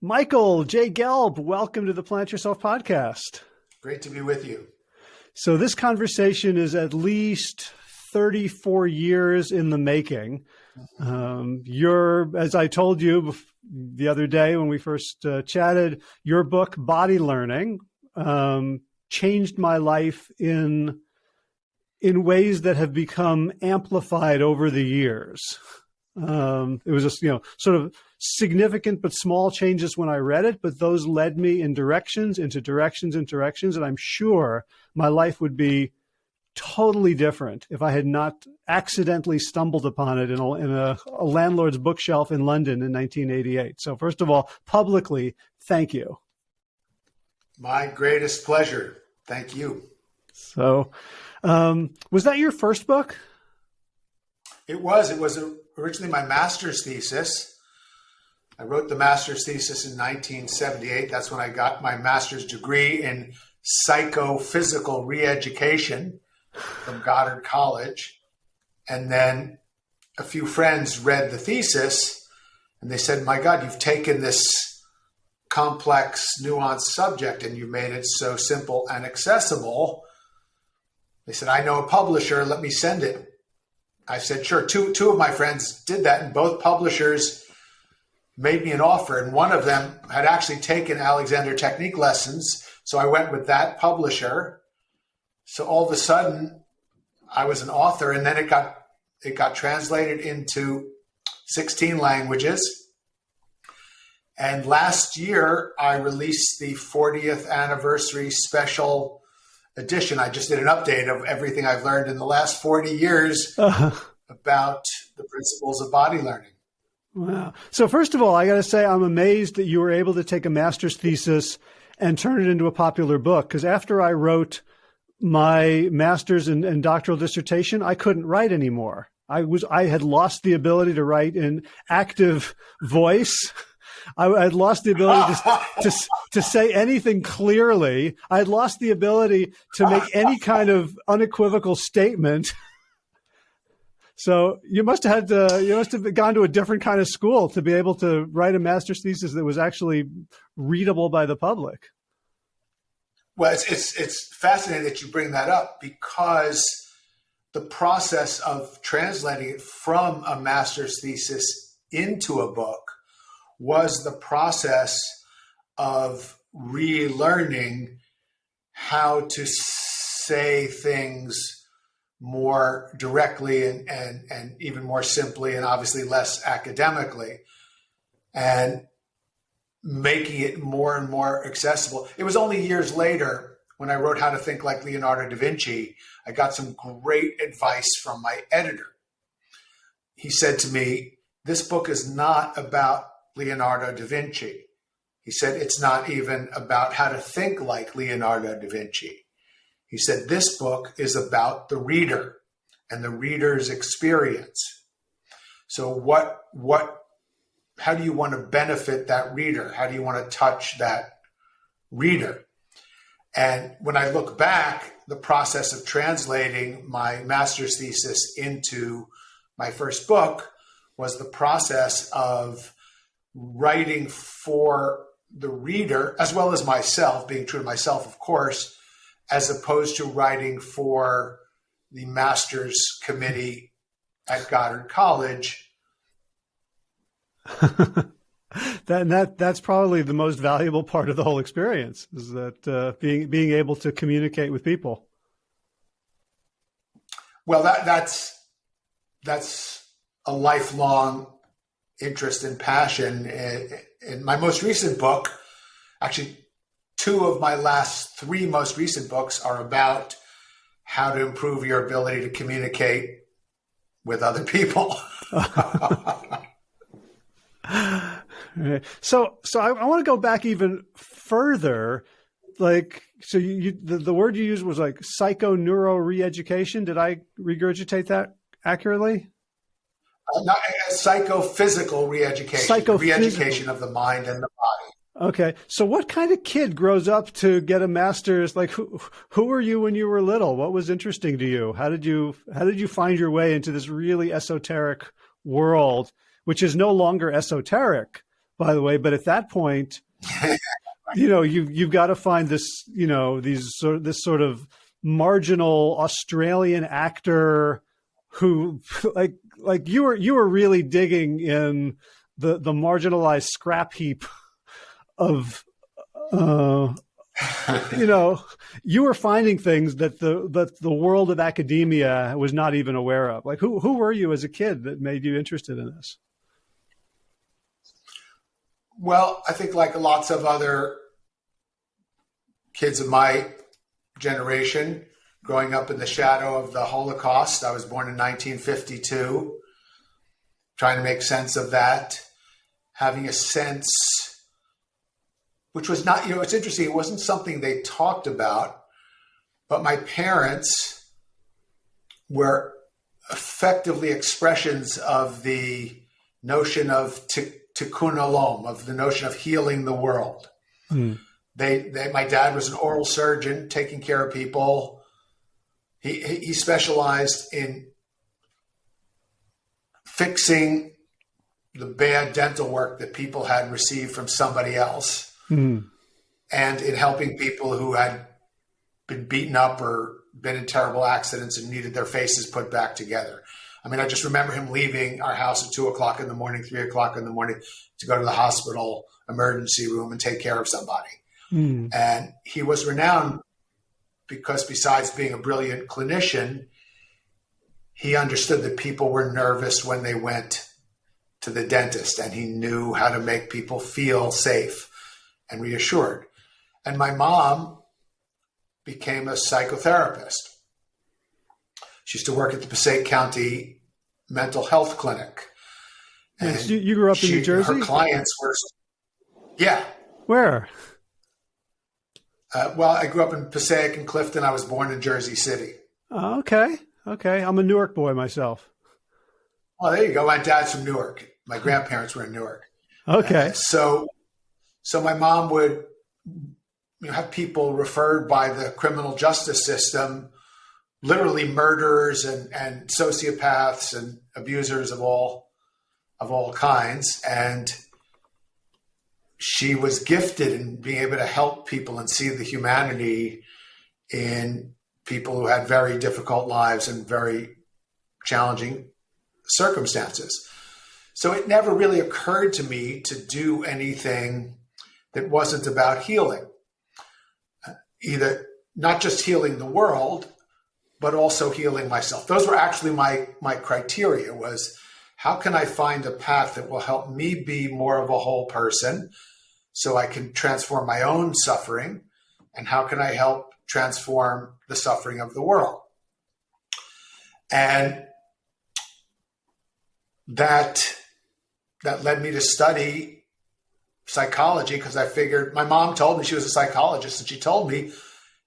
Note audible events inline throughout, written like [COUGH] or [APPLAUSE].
Michael J. Gelb, welcome to the Plant Yourself podcast. Great to be with you. So, this conversation is at least 34 years in the making. Um, you're, as I told you the other day when we first uh, chatted, your book, Body Learning, um, changed my life in in ways that have become amplified over the years. Um, it was just, you know, sort of significant but small changes when I read it, but those led me in directions, into directions, and directions. And I'm sure my life would be totally different if I had not accidentally stumbled upon it in a, in a, a landlord's bookshelf in London in 1988. So, first of all, publicly, thank you. My greatest pleasure. Thank you. So, um, was that your first book? It was. It was originally my master's thesis. I wrote the master's thesis in 1978. That's when I got my master's degree in psychophysical reeducation from Goddard College. And then a few friends read the thesis and they said, My God, you've taken this complex, nuanced subject and you've made it so simple and accessible. They said, I know a publisher, let me send it. I said, sure. Two, two of my friends did that, and both publishers made me an offer. And one of them had actually taken Alexander technique lessons. So I went with that publisher. So all of a sudden, I was an author, and then it got it got translated into 16 languages. And last year, I released the 40th anniversary special edition. I just did an update of everything I've learned in the last 40 years uh-huh. about the principles of body learning. Wow. So, first of all, I got to say, I'm amazed that you were able to take a master's thesis and turn it into a popular book. Because after I wrote my master's and, and doctoral dissertation, I couldn't write anymore. I was I had lost the ability to write in active voice. [LAUGHS] I had lost the ability to, [LAUGHS] to, to say anything clearly. I had lost the ability to make any kind of unequivocal statement. So you must have had to, you must have gone to a different kind of school to be able to write a master's thesis that was actually readable by the public. Well, it's, it's, it's fascinating that you bring that up because the process of translating it from a master's thesis into a book was the process of relearning how to say things more directly and, and, and even more simply and obviously less academically and making it more and more accessible. It was only years later when I wrote How to Think Like Leonardo da Vinci, I got some great advice from my editor. He said to me, This book is not about Leonardo da Vinci. He said it's not even about how to think like Leonardo da Vinci. He said this book is about the reader and the reader's experience. So what what how do you want to benefit that reader? How do you want to touch that reader? And when I look back, the process of translating my master's thesis into my first book was the process of writing for the reader, as well as myself, being true to myself, of course, as opposed to writing for the master's committee at Goddard College. [LAUGHS] that that that's probably the most valuable part of the whole experience is that uh, being being able to communicate with people. Well, that that's that's a lifelong interest and passion. Eh, in my most recent book, actually, two of my last three most recent books are about how to improve your ability to communicate with other people. [LAUGHS] so, so I, I want to go back even further. Like, so you, you the, the word you used was like psycho neuro reeducation. Did I regurgitate that accurately? Uh, not, uh, psychophysical reeducation, Psychophysical. reeducation of the mind and the body. Okay, so what kind of kid grows up to get a master's? Like, who who were you when you were little? What was interesting to you? How did you how did you find your way into this really esoteric world, which is no longer esoteric, by the way. But at that point, [LAUGHS] you know, you you've got to find this, you know, these sort this sort of marginal Australian actor who, [LAUGHS] like, like you were you were really digging in the the marginalized scrap heap of. Uh, you know, you were finding things that the that the world of academia was not even aware of. Like, who who were you as a kid that made you interested in this? Well, I think like lots of other kids of my generation, growing up in the shadow of the Holocaust, I was born in 1952, trying to make sense of that, having a sense which was not, you know, it's interesting. It wasn't something they talked about, but my parents were effectively expressions of the notion of tikkun olam, of the notion of healing the world. Mm. They, they, my dad was an oral surgeon, taking care of people. He, he specialized in fixing the bad dental work that people had received from somebody else mm. and in helping people who had been beaten up or been in terrible accidents and needed their faces put back together. I mean, I just remember him leaving our house at two o'clock in the morning, three o'clock in the morning to go to the hospital emergency room and take care of somebody. Mm. And he was renowned because, besides being a brilliant clinician, he understood that people were nervous when they went to the dentist and he knew how to make people feel safe and reassured. And my mom became a psychotherapist. She used to work at the Passaic County Mental Health Clinic. And you, you grew up she, in New Jersey? Her clients were, yeah. Where? Uh, well, I grew up in Passaic and Clifton. I was born in Jersey City. Oh, okay. Okay. I'm a Newark boy myself. Oh, there you go. My dad's from Newark. My grandparents were in Newark. Okay. Uh, so so my mom would you know, have people referred by the criminal justice system, literally murderers and, and sociopaths and abusers of all of all kinds. And she was gifted in being able to help people and see the humanity in people who had very difficult lives and very challenging circumstances. So it never really occurred to me to do anything that wasn't about healing. Uh, either not just healing the world, but also healing myself. Those were actually my my criteria was how can I find a path that will help me be more of a whole person so I can transform my own suffering and how can I help transform the suffering of the world? And that that led me to study psychology because I figured my mom told me she was a psychologist and she told me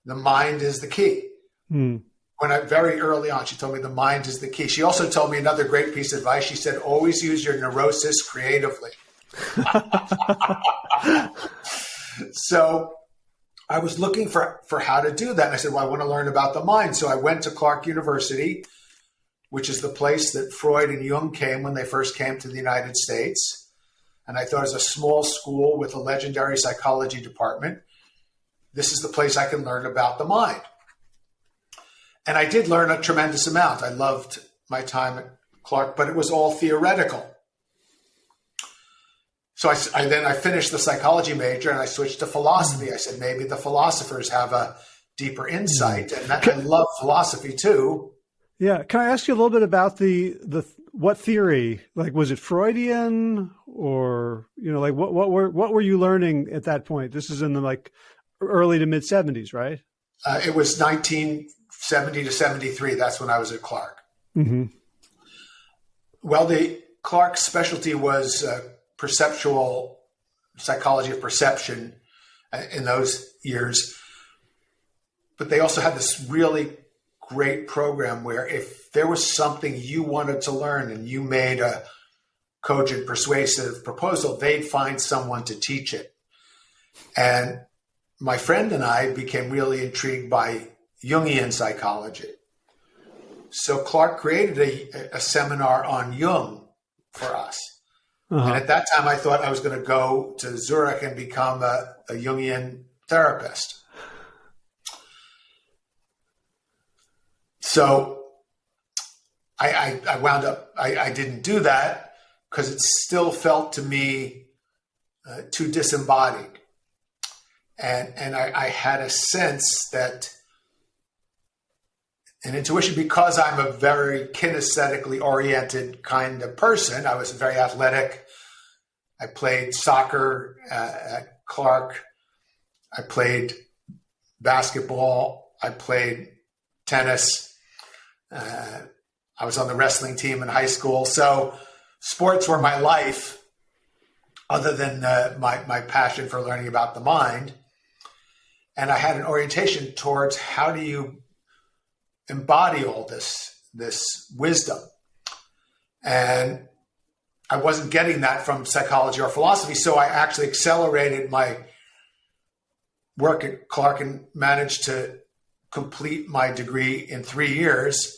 the mind is the key. Mm. When I very early on, she told me the mind is the key. She also told me another great piece of advice. She said, always use your neurosis creatively. [LAUGHS] so I was looking for, for how to do that. And I said, well, I want to learn about the mind. So I went to Clark University, which is the place that Freud and Jung came when they first came to the United States and I thought was a small school with a legendary psychology department. This is the place I can learn about the mind. And I did learn a tremendous amount. I loved my time at Clark, but it was all theoretical. So I, I, then I finished the psychology major and I switched to philosophy. I said maybe the philosophers have a deeper insight, and that, I love philosophy too. Yeah, can I ask you a little bit about the the what theory? Like, was it Freudian or you know, like what what were what were you learning at that point? This is in the like early to mid seventies, right? Uh, it was nineteen seventy to seventy three. That's when I was at Clark. Mm-hmm. Well, the Clark's specialty was uh, perceptual psychology of perception uh, in those years, but they also had this really great program where if there was something you wanted to learn and you made a cogent, persuasive proposal, they'd find someone to teach it. And my friend and I became really intrigued by Jungian psychology. So Clark created a, a seminar on Jung for us. Uh-huh. And at that time, I thought I was going to go to Zurich and become a, a Jungian therapist. So I, I, I wound up, I, I, didn't do that because it still felt to me uh, too disembodied. And, and I, I had a sense that an intuition because I'm a very kinesthetically oriented kind of person. I was very athletic. I played soccer uh, at Clark. I played basketball. I played tennis. Uh, I was on the wrestling team in high school. So sports were my life, other than uh, my, my passion for learning about the mind. And I had an orientation towards how do you embody all this this wisdom. And i wasn't getting that from psychology or philosophy so i actually accelerated my work at clark and managed to complete my degree in three years.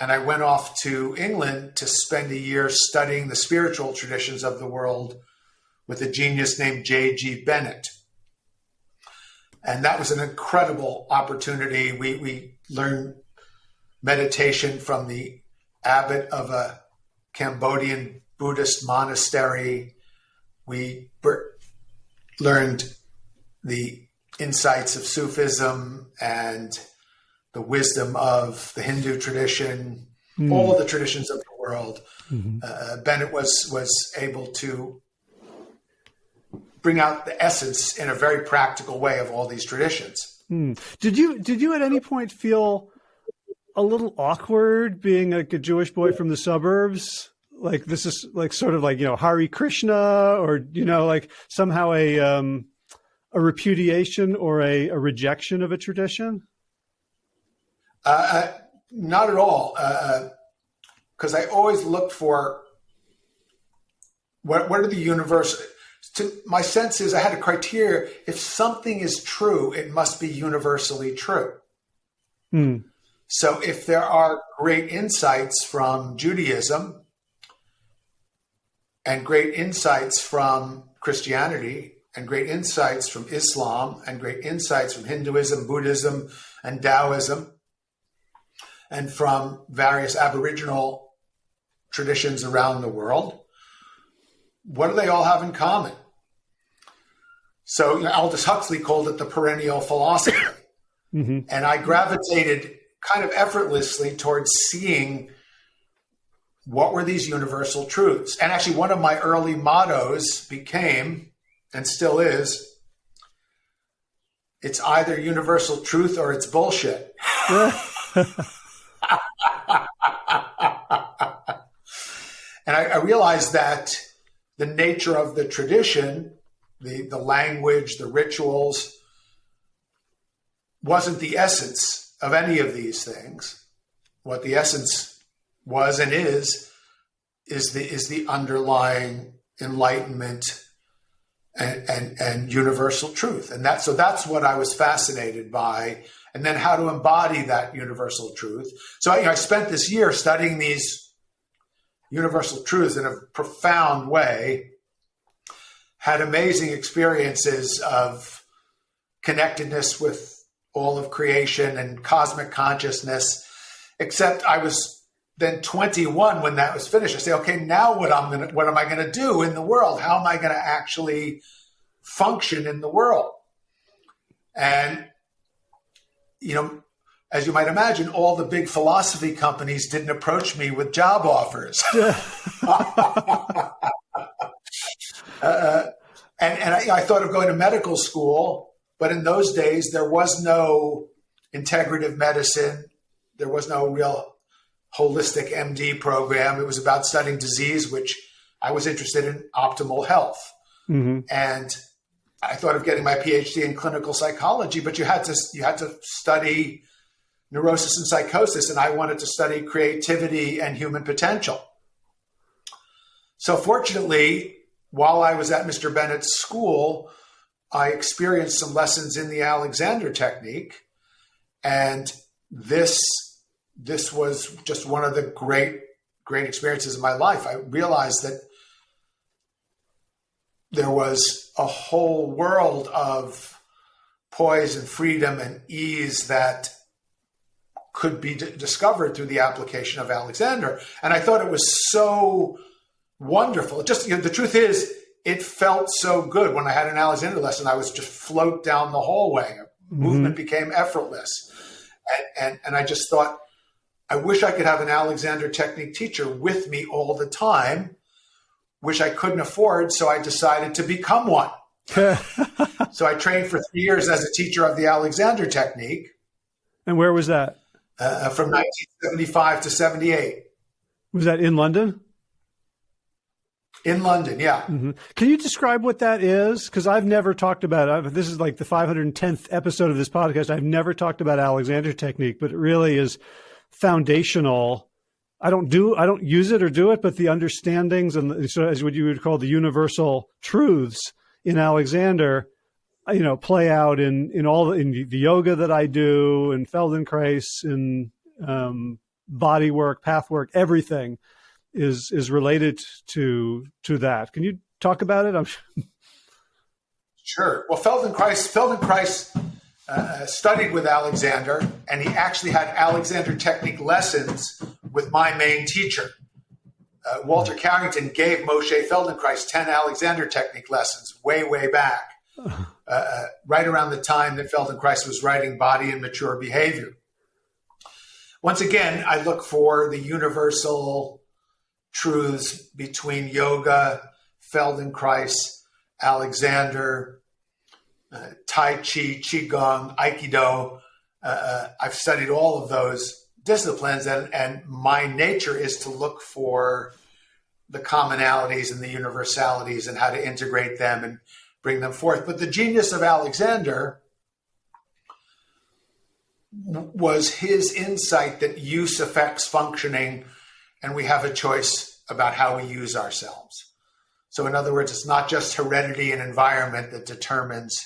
And i went off to england to spend a year studying the spiritual traditions of the world with a genius named j.g bennett. And that was an incredible opportunity. We, we learned meditation from the abbot of a Cambodian Buddhist monastery. We learned the insights of Sufism and the wisdom of the Hindu tradition, mm. all the traditions of the world. Mm-hmm. Uh, Bennett was was able to bring out the essence in a very practical way of all these traditions. Mm. Did you did you at any point feel a little awkward being like a Jewish boy from the suburbs. Like this is like sort of like you know Hare Krishna or you know like somehow a um, a repudiation or a, a rejection of a tradition. Uh, uh not at all, because uh, uh I always looked for what what are the universal. To, my sense is I had a criteria. If something is true, it must be universally true. Hmm. So if there are great insights from Judaism and great insights from Christianity and great insights from Islam and great insights from Hinduism, Buddhism, and Taoism, and from various Aboriginal traditions around the world, what do they all have in common? So you know, Aldous Huxley called it the perennial philosophy. Mm-hmm. And I gravitated kind of effortlessly towards seeing what were these universal truths. And actually, one of my early mottos became, and still is, it's either universal truth or it's bullshit. [LAUGHS] and I, I, realized that the nature of the tradition, the, the language, the rituals, wasn't the essence of any of these things. What the essence was and is is the is the underlying enlightenment and, and, and universal truth. And that so that's what I was fascinated by. And then how to embody that universal truth. So you know, I spent this year studying these universal truths in a profound way. Had amazing experiences of connectedness with all of creation and cosmic consciousness. Except I was then 21 when that was finished. I say, okay, now what I'm gonna what am I gonna do in the world? How am I gonna actually function in the world? And you know, as you might imagine, all the big philosophy companies didn't approach me with job offers. [LAUGHS] uh, and and I, I, thought of going to medical school, but in those days, there was no integrative medicine. There was no real holistic MD program. It was about studying disease, which I was interested in optimal health. Mm-hmm. And I thought of getting my PhD in clinical psychology, but you had to you had to study neurosis and psychosis, and I wanted to study creativity and human potential. So fortunately, while I was at Mr. Bennett's school, I experienced some lessons in the Alexander technique, and this this was just one of the great great experiences of my life. I realized that there was a whole world of poise and freedom and ease that could be discovered through the application of Alexander. And I thought it was so wonderful. Just you know, the truth is, it felt so good when I had an Alexander lesson. I was just float down the hallway. Mm-hmm. Movement became effortless, and, and and I just thought, I wish I could have an Alexander technique teacher with me all the time. Which I couldn't afford, so I decided to become one. [LAUGHS] so I trained for three years as a teacher of the Alexander technique. And where was that? Uh, from 1975 to 78. Was that in London? In London, yeah. Mm-hmm. Can you describe what that is? Because I've never talked about. This is like the 510th episode of this podcast. I've never talked about Alexander technique, but it really is foundational. I don't do, I don't use it or do it, but the understandings and so as what you would call the universal truths in Alexander, you know, play out in in all in the yoga that I do, in Feldenkrais, in um, body work, path work, everything is is related to to that. Can you talk about it? I'm [LAUGHS] sure. Well, Feldenkrais Feldenkrais uh, studied with Alexander, and he actually had Alexander technique lessons with my main teacher. Uh, Walter Carrington gave Moshe Feldenkrais 10 Alexander technique lessons way, way back, [LAUGHS] uh, uh, right around the time that Feldenkrais was writing Body and Mature Behavior. Once again, I look for the universal truths between yoga, Feldenkrais, Alexander, uh, Tai Chi, Qigong, Aikido. Uh, uh, I've studied all of those disciplines, and, and my nature is to look for the commonalities and the universalities and how to integrate them and bring them forth. But the genius of Alexander was his insight that use affects functioning and we have a choice about how we use ourselves. So, in other words, it's not just heredity and environment that determines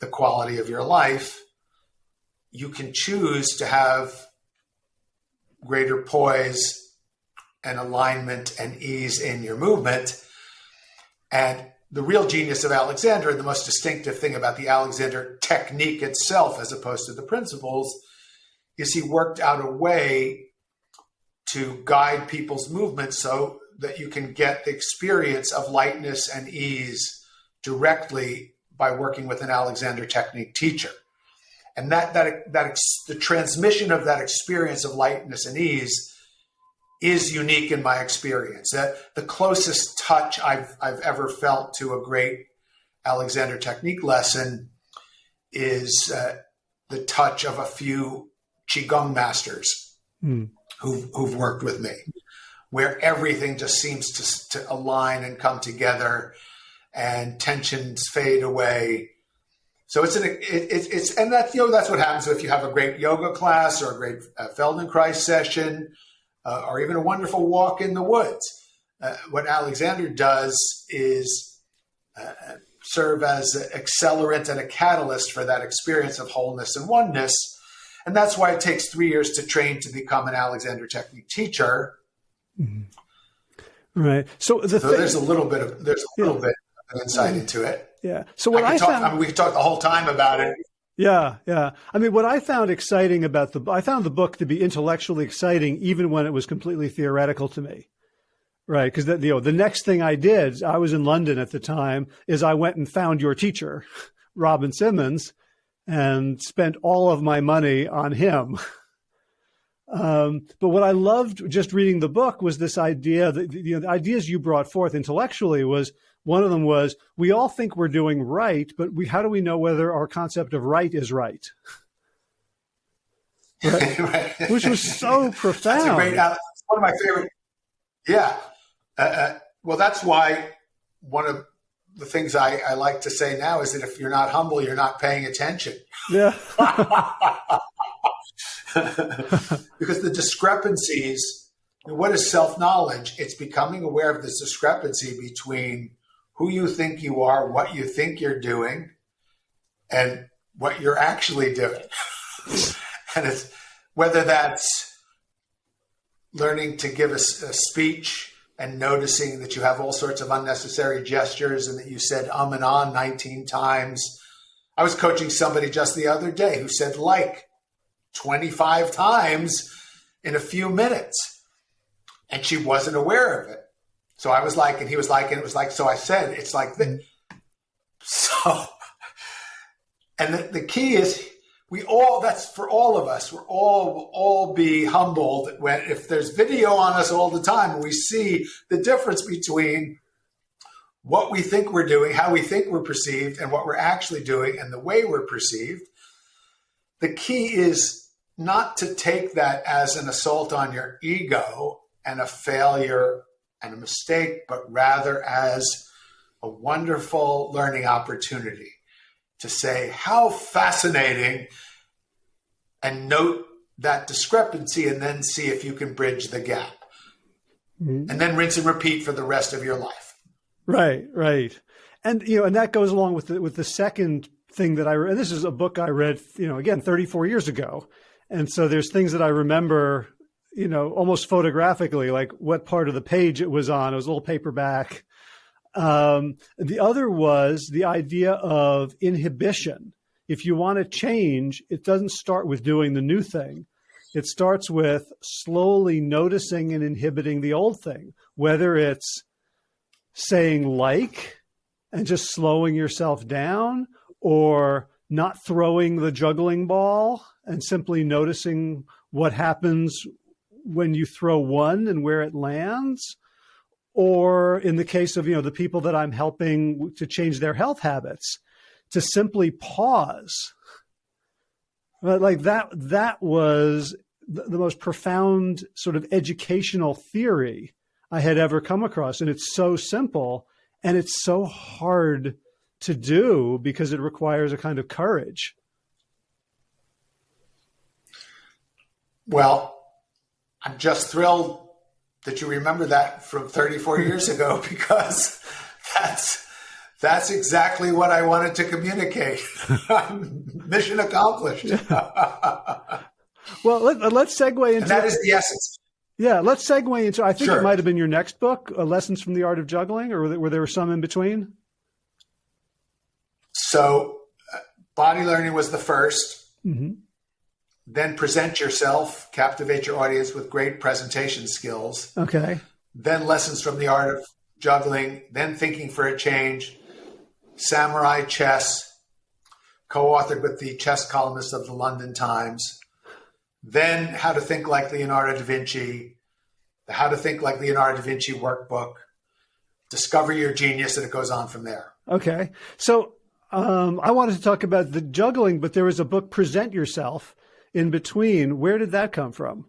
the quality of your life. You can choose to have greater poise and alignment and ease in your movement. And the real genius of Alexander, and the most distinctive thing about the Alexander technique itself, as opposed to the principles, is he worked out a way to guide people's movement so that you can get the experience of lightness and ease directly by working with an Alexander technique teacher. And that, that, that the transmission of that experience of lightness and ease is unique in my experience. That the closest touch I've, I've ever felt to a great Alexander technique lesson is uh, the touch of a few Qigong masters. Mm who've, who've worked with me, where everything just seems to, to align and come together and tensions fade away. So it's an it, it, it's and that's you know that's what happens if you have a great yoga class or a great uh, Feldenkrais session uh, or even a wonderful walk in the woods. Uh, what Alexander does is uh, serve as an accelerant and a catalyst for that experience of wholeness and oneness and that's why it takes three years to train to become an Alexander Technique teacher. Mm-hmm. Right. So, the so thing, there's a little bit of there's a little bit of insight mm-hmm. into it. Yeah. So what I, I talk, found, I mean, we could talk the whole time about it. Yeah, yeah. I mean, what I found exciting about the, I found the book to be intellectually exciting, even when it was completely theoretical to me. Right, because you know the next thing I did, I was in London at the time, is I went and found your teacher, [LAUGHS] Robin Simmons, and spent all of my money on him. Um, but what I loved just reading the book was this idea that you know, the ideas you brought forth intellectually was one of them was we all think we're doing right, but we how do we know whether our concept of right is right? [LAUGHS] Right? right. Which was so [LAUGHS] profound. That's great, uh, one of my favorite. Yeah. Uh, uh, well, that's why one of the things I, I, like to say now is that if you're not humble, you're not paying attention. Yeah. [LAUGHS] because the discrepancies, what is self knowledge? It's becoming aware of this discrepancy between who you think you are, what you think you're doing, and what you're actually doing. [LAUGHS] and it's whether that's learning to give a, a speech and noticing that you have all sorts of unnecessary gestures and that you said um and on 19 times. I was coaching somebody just the other day who said like 25 times in a few minutes. And she wasn't aware of it. So I was like, and he was like, and it was like, so I said, it's like this. [LAUGHS] So, and the, the key is we all, that's for all of us, we're all, will all be humbled when, if there's video on us all the time we see the difference between what we think we're doing, how we think we're perceived, and what we're actually doing and the way we're perceived. The key is not to take that as an assault on your ego and a failure and a mistake, but rather as a wonderful learning opportunity to say how fascinating and note that discrepancy and then see if you can bridge the gap. Mm-hmm. And then rinse and repeat for the rest of your life. Right, right. And you know, and that goes along with the with the second thing that I read. This is a book I read, you know, again 34 years ago. And so there's things that I remember, you know, almost photographically, like what part of the page it was on. It was a little paperback um, the other was the idea of inhibition. If you want to change, it doesn't start with doing the new thing. It starts with slowly noticing and inhibiting the old thing, whether it's saying like and just slowing yourself down or not throwing the juggling ball and simply noticing what happens when you throw one and where it lands or in the case of you know the people that I'm helping to change their health habits, to simply pause. Like that, that was the most profound sort of educational theory I had ever come across. And it's so simple and it's so hard to do because it requires a kind of courage. Well, I'm just thrilled that you remember that from 34 years ago [LAUGHS] because that's that's exactly what I wanted to communicate. [LAUGHS] Mission accomplished. [LAUGHS] well, let, us segue into and that is the essence. Yeah, let's segue into. I think sure. it might have been your next book, uh, "Lessons from the Art of Juggling," or were there, some in between? So, uh, body learning was the 1st mm-hmm. Then present yourself, captivate your audience with great presentation skills. Okay. Then lessons from the art of juggling. Then thinking for a change. Samurai chess, co-authored with the chess columnist of the London Times. Then how to think like Leonardo da Vinci. The How to Think Like Leonardo da Vinci workbook. Discover your genius, and it goes on from there. Okay. So um, I wanted to talk about the juggling, but there was a book, Present Yourself, in between. Where did that come from?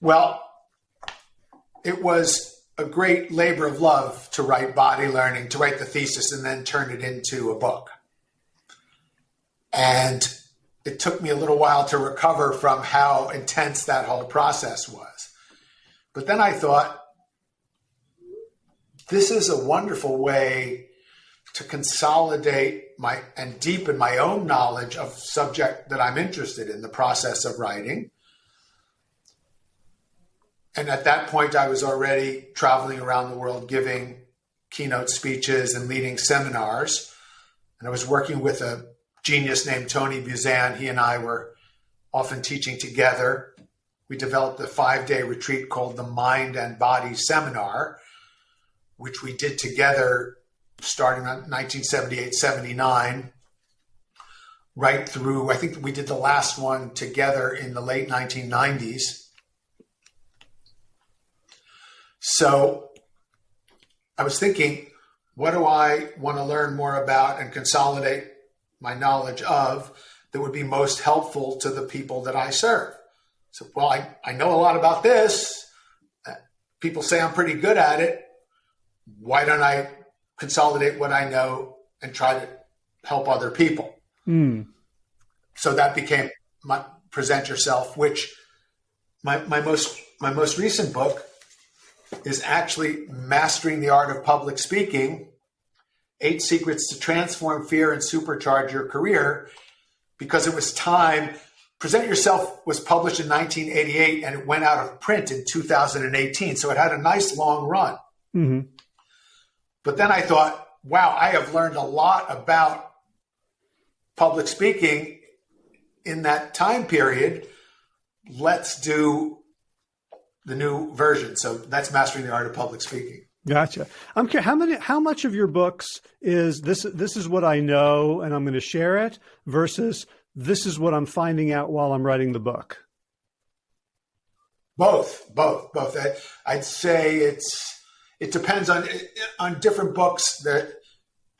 Well, it was a great labor of love to write body learning, to write the thesis and then turn it into a book. And it took me a little while to recover from how intense that whole process was. But then I thought, this is a wonderful way to consolidate my and deepen my own knowledge of subject that I'm interested in, the process of writing. And at that point, I was already traveling around the world giving keynote speeches and leading seminars. And I was working with a genius named Tony Buzan. He and I were often teaching together. We developed a five day retreat called the Mind and Body Seminar, which we did together starting in 1978, 79, right through, I think we did the last one together in the late 1990s. So I was thinking, what do I want to learn more about and consolidate my knowledge of that would be most helpful to the people that I serve? So, well, I, I know a lot about this. People say I'm pretty good at it. Why don't I consolidate what I know and try to help other people. Mm. So that became my present yourself, which my, my most my most recent book is actually mastering the art of public speaking, eight secrets to transform fear and supercharge your career, because it was time Present Yourself was published in 1988 and it went out of print in 2018. So it had a nice long run. Mm-hmm. But then I thought, wow, I have learned a lot about public speaking in that time period. Let's do the new version. So that's Mastering the Art of Public Speaking. Gotcha. I'm curious, how many, how much of your books is this? This is what I know, and I'm going to share it. Versus this is what I'm finding out while I'm writing the book. Both, both, both. I, would say it's it depends on on different books. That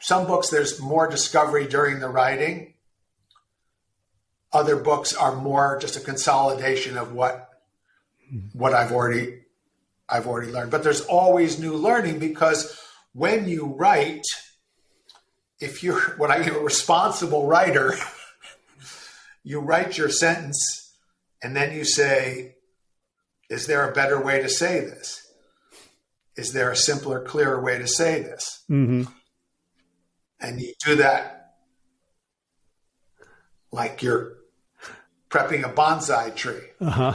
some books there's more discovery during the writing. Other books are more just a consolidation of what what I've already I've already learned. But there's always new learning because when you write, if you're what I a responsible writer, [LAUGHS] you write your sentence and then you say, is there a better way to say this? Is there a simpler, clearer way to say this? Mm-hmm. And you do that like you're prepping a bonsai tree. Uh-huh.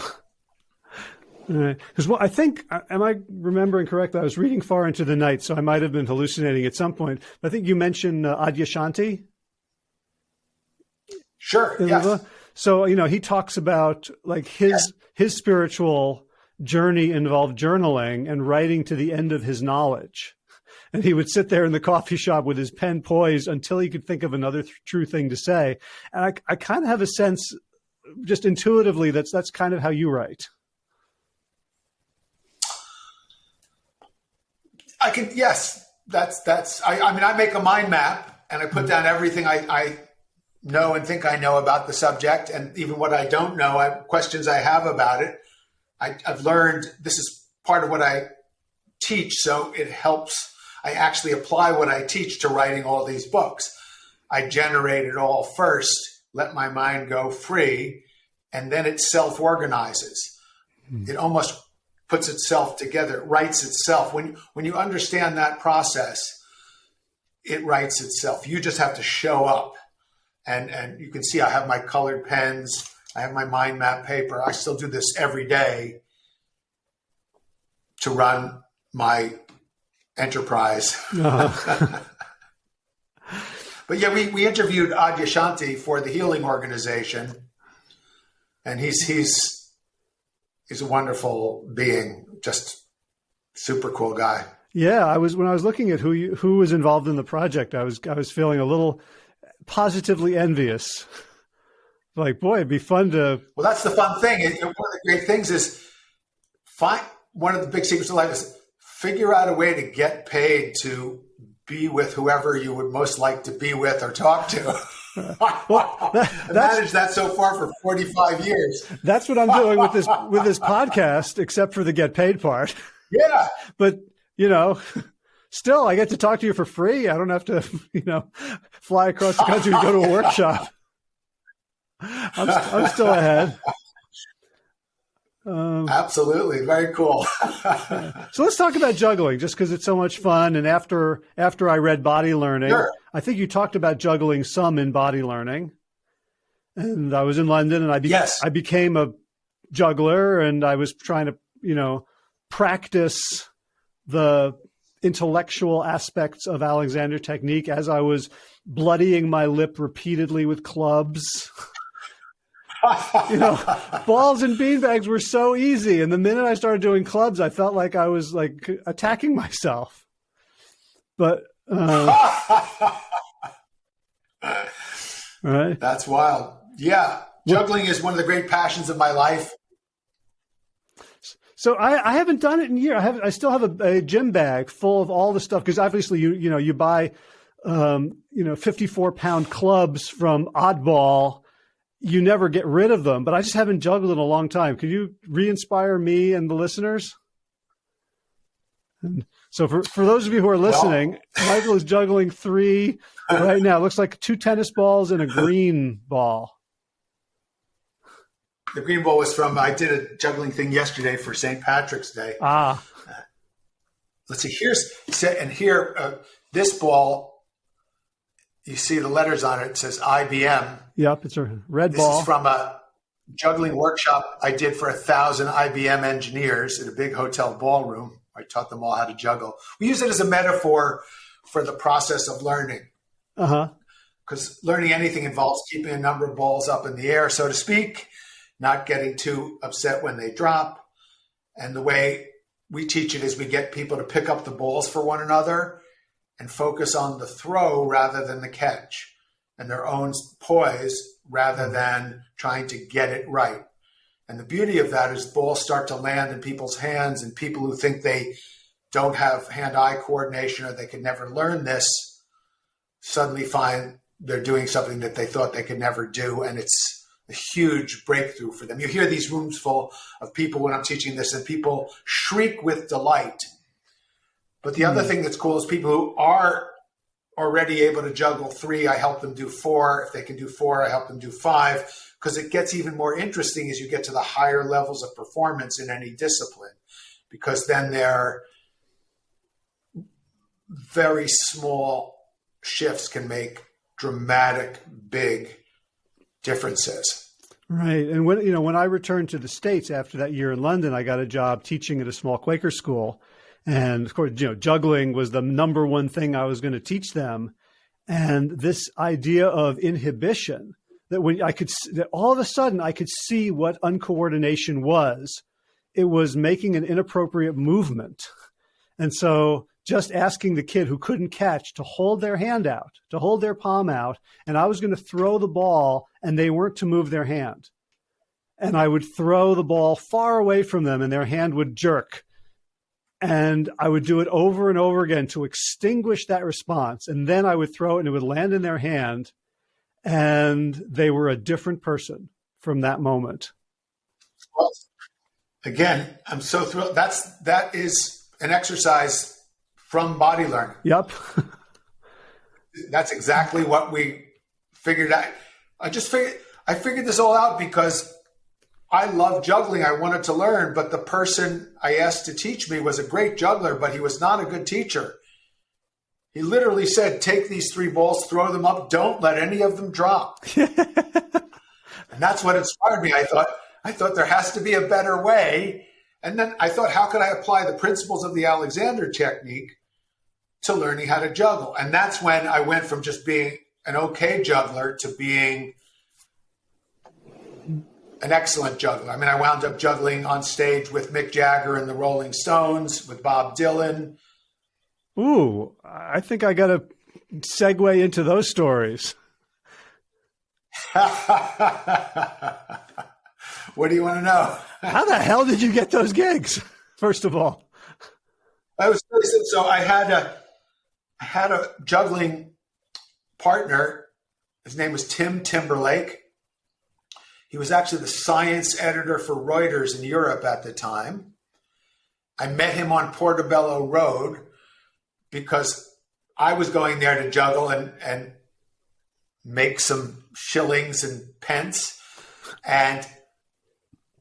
Because well, I think, am I remembering correctly? I was reading far into the night, so I might have been hallucinating at some point. I think you mentioned uh, Adyashanti. Sure. Yes. So you know, he talks about like his his spiritual journey involved journaling and writing to the end of his knowledge. And he would sit there in the coffee shop with his pen poised until he could think of another th- true thing to say. And I, I kind of have a sense, just intuitively, that's that's kind of how you write. I can yes, that's that's I, I mean I make a mind map and I put mm-hmm. down everything I, I know and think I know about the subject and even what I don't know, I, questions I have about it. I, I've learned this is part of what I teach, so it helps. I actually apply what I teach to writing all these books. I generate it all first, let my mind go free, and then it self organizes. Mm. It almost puts itself together, it writes itself. When, when you understand that process, it writes itself. You just have to show up. And, and you can see I have my colored pens, I have my mind map paper. I still do this every day to run my enterprise. Uh-huh. [LAUGHS] but yeah, we, we interviewed Adyashanti for the Healing Organization, and he's he's he's a wonderful being, just super cool guy. Yeah, I was when I was looking at who you, who was involved in the project, I was I was feeling a little positively envious. Like, boy, it'd be fun to. Well, that's the fun thing. It, one of the great things is find one of the big secrets of life is figure out a way to get paid to be with whoever you would most like to be with or talk to. [LAUGHS] well, [LAUGHS] that, managed that so far for 45 years. That's what I'm doing with this [LAUGHS] with this podcast, except for the get paid part. Yeah. But you know, still I get to talk to you for free. I don't have to, you know, fly across the country to go to a workshop. I'm, I'm still ahead. [LAUGHS] Um, Absolutely, very cool. [LAUGHS] so let's talk about juggling, just because it's so much fun. And after after I read Body Learning, sure. I think you talked about juggling some in Body Learning. And I was in London, and I be- yes. I became a juggler, and I was trying to you know practice the intellectual aspects of Alexander technique as I was bloodying my lip repeatedly with clubs [LAUGHS] [LAUGHS] you know, balls and beanbags were so easy. And the minute I started doing clubs, I felt like I was like attacking myself. But uh, [LAUGHS] right, that's wild. Yeah, juggling is one of the great passions of my life. So I, I haven't done it in years. I have I still have a, a gym bag full of all the stuff because obviously you you know you buy um, you know 54 pound clubs from Oddball you never get rid of them, but I just haven't juggled in a long time. Can you re-inspire me and the listeners? And so for, for those of you who are listening, well, Michael is juggling three right now. It looks like two tennis balls and a green ball. The green ball was from, I did a juggling thing yesterday for St. Patrick's Day. Ah. Uh, let's see, here's, and here, uh, this ball you see the letters on it. It says IBM. Yep, it's a red this ball. This is from a juggling workshop I did for a thousand IBM engineers in a big hotel ballroom. I taught them all how to juggle. We use it as a metaphor for the process of learning. Uh huh. Because learning anything involves keeping a number of balls up in the air, so to speak, not getting too upset when they drop. And the way we teach it is we get people to pick up the balls for one another and focus on the throw rather than the catch and their own poise rather mm-hmm. than trying to get it right. And the beauty of that is balls start to land in people's hands, and people who think they don't have hand eye coordination or they could never learn this suddenly find they're doing something that they thought they could never do. And it's a huge breakthrough for them. You hear these rooms full of people when I'm teaching this, and people shriek with delight. But the mm. other hmm. thing that's cool is people who are already able to juggle three, I help them do four. If they can do four, I help them do five because it gets even more interesting as you get to the higher levels of performance in any discipline because then they're very small shifts can make dramatic big differences right and when you know when i returned to the states after that year in london i got a job teaching at a small quaker school and of course, you know, juggling was the number one thing I was going to teach them. And this idea of inhibition that when I could, that all of a sudden I could see what uncoordination was. It was making an inappropriate movement. And so just asking the kid who couldn't catch to hold their hand out, to hold their palm out, and I was going to throw the ball and they weren't to move their hand. And I would throw the ball far away from them and their hand would jerk and I would do it over and over again to extinguish that response. And then I would throw it and it would land in their hand. And they were a different person from that moment. Well, again, I'm so thrilled. That's, that is an exercise from body learning. Yep. [LAUGHS] That's exactly what we figured out. I just figured, I figured this all out because I love juggling. I wanted to learn, but the person I asked to teach me was a great juggler, but he was not a good teacher. He literally said, Take these three balls, throw them up, don't let any of them drop. [LAUGHS] and that's what inspired me. I thought, I thought there has to be a better way. And then I thought, how could I apply the principles of the Alexander technique to learning how to juggle? And that's when I went from just being an okay juggler to being an excellent juggler. I mean, I wound up juggling on stage with Mick Jagger and the Rolling Stones, with Bob Dylan. Ooh, I think I got to segue into those stories. [LAUGHS] what do you want to know? [LAUGHS] How the hell did you get those gigs? First of all, I was so I had a I had a juggling partner. His name was Tim Timberlake he was actually the science editor for Reuters in Europe at the time. I met him on Portobello Road because I was going there to juggle and, and make some shillings and pence. And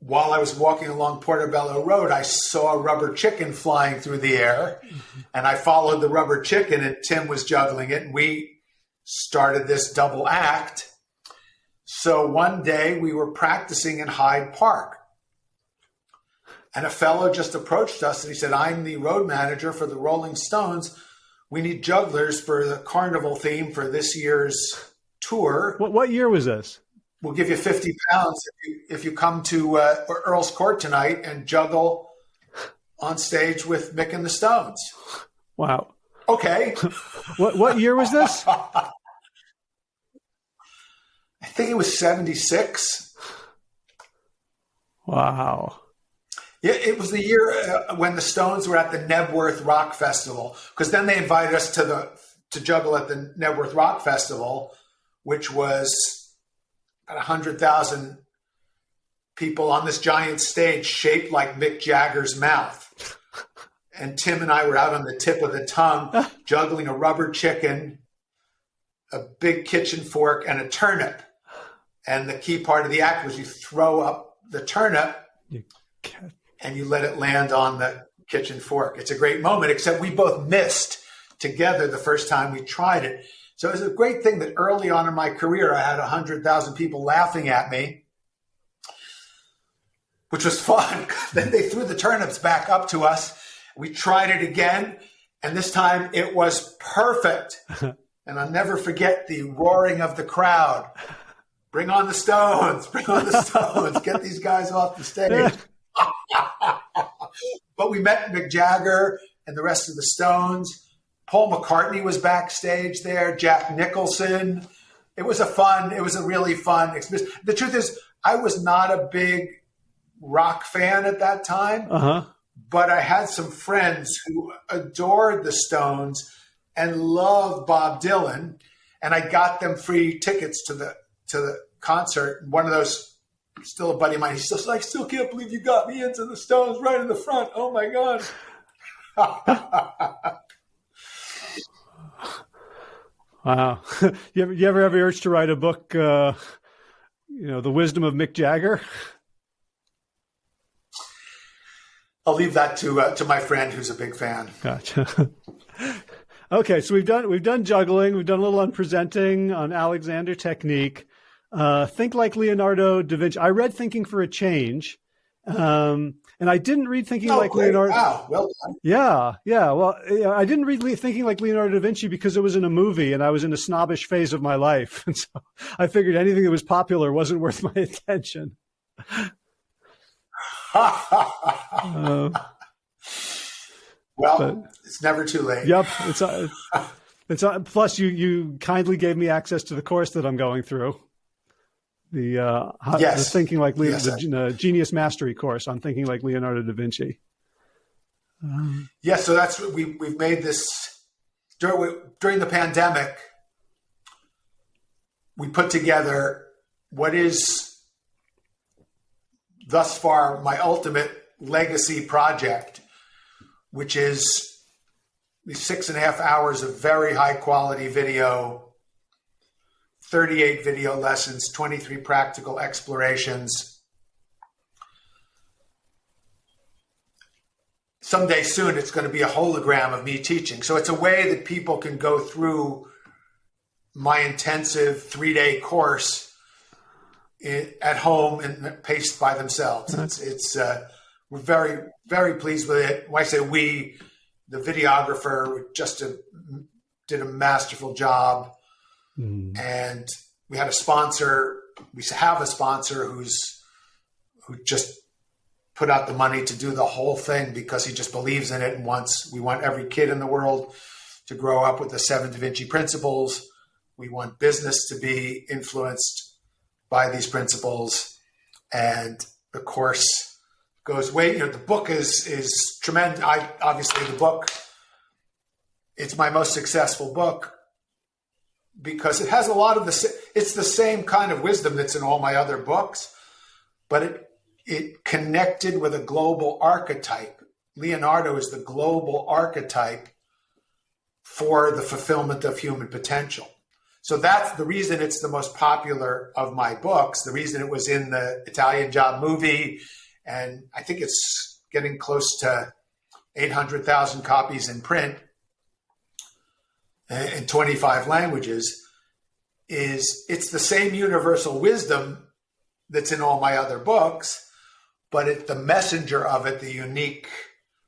while I was walking along Portobello Road, I saw a rubber chicken flying through the air. Mm-hmm. And I followed the rubber chicken, and Tim was juggling it. And we started this double act. So one day we were practicing in Hyde Park. And a fellow just approached us and he said, I'm the road manager for the Rolling Stones. We need jugglers for the carnival theme for this year's tour. What, what year was this? We'll give you 50 pounds if you, if you come to uh, Earl's Court tonight and juggle on stage with Mick and the Stones. Wow. Okay. [LAUGHS] what, what year was this? [LAUGHS] I think it was 76. Wow. Yeah, it was the year uh, when the Stones were at the Knebworth Rock Festival because then they invited us to the to juggle at the Knebworth Rock Festival, which was about hundred thousand people on this giant stage shaped like Mick Jagger's mouth. And Tim and I were out on the tip of the tongue [LAUGHS] juggling a rubber chicken, a big kitchen fork, and a turnip. And the key part of the act was you throw up the turnip you and you let it land on the kitchen fork. It's a great moment, except we both missed together the first time we tried it. So it was a great thing that early on in my career, I had 100,000 people laughing at me. which was fun. [LAUGHS] then they threw the turnips back up to us. We tried it again, and this time it was perfect. [LAUGHS] and I'll never forget the roaring of the crowd. Bring on the Stones! Bring on the Stones! Get these guys off the stage. [LAUGHS] but we met Mick Jagger and the rest of the Stones. Paul McCartney was backstage there. Jack Nicholson. It was a fun. It was a really fun experience. The truth is, I was not a big rock fan at that time, uh-huh. but I had some friends who adored the Stones and loved Bob Dylan, and I got them free tickets to the to the concert. One of those, still a buddy of mine, he's still like, still can't believe you got me into the Stones right in the front. Oh my god. [LAUGHS] wow. [LAUGHS] you ever you ever have the urge to write a book? Uh, you know, the wisdom of Mick Jagger. I'll leave that to uh, to my friend who's a big fan. Gotcha. [LAUGHS] okay, so we've done we've done juggling, we've done a little on presenting, on Alexander technique. Uh, Think like Leonardo da Vinci. I read Thinking for a Change, um, and I didn't read Thinking oh, like great. Leonardo. Wow, well done. Yeah, yeah. Well, I didn't read Thinking like Leonardo da Vinci because it was in a movie, and I was in a snobbish phase of my life, [LAUGHS] and so I figured anything that was popular wasn't worth my attention. [LAUGHS] uh, well, but, it's never too late. Yep, it's uh, [LAUGHS] it's uh, plus you you kindly gave me access to the course that I'm going through the uh, yes. the thinking like yes, the uh, genius mastery course on thinking like Leonardo da Vinci. Um, yeah, so that's we we've made this during during the pandemic. We put together what is thus far my ultimate legacy project, which is these six and a half hours of very high quality video 38 video lessons, 23 practical explorations. Someday soon, it's going to be a hologram of me teaching. So it's a way that people can go through my intensive three day course at home and paced by themselves. It's, it's uh, we're very, very pleased with it. When I say we, the videographer just a, did a masterful job. Mm. And we had a sponsor. We have a sponsor who's who just put out the money to do the whole thing because he just believes in it and wants. We want every kid in the world to grow up with the seven Da Vinci principles. We want business to be influenced by these principles, and the course goes way. You know, the book is is tremendous. I obviously the book. It's my most successful book because it has a lot of the it's the same kind of wisdom that's in all my other books but it it connected with a global archetype. Leonardo is the global archetype for the fulfillment of human potential. So that's the reason it's the most popular of my books the reason it was in the italian job movie and i think it's getting close to 800000 copies in print in 25 languages is it's the same universal wisdom that's in all my other books, but it, the messenger of it, the unique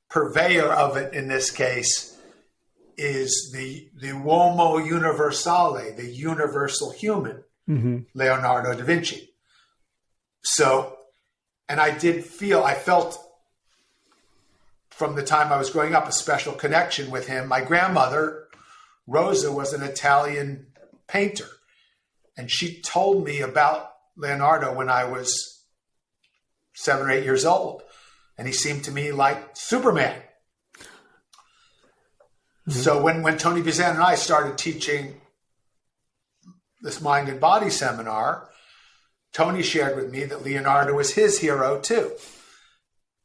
purveyor of it in this case, is the the uomo universale, the universal human, mm-hmm. Leonardo da Vinci. So, and I did feel, I felt from the time I was growing up a special connection with him. My grandmother Rosa was an Italian painter. And she told me about Leonardo when I was seven or eight years old. And he seemed to me like Superman. Mm-hmm. So when, when Tony Buzan and I started teaching this mind and body seminar, Tony shared with me that Leonardo was his hero too.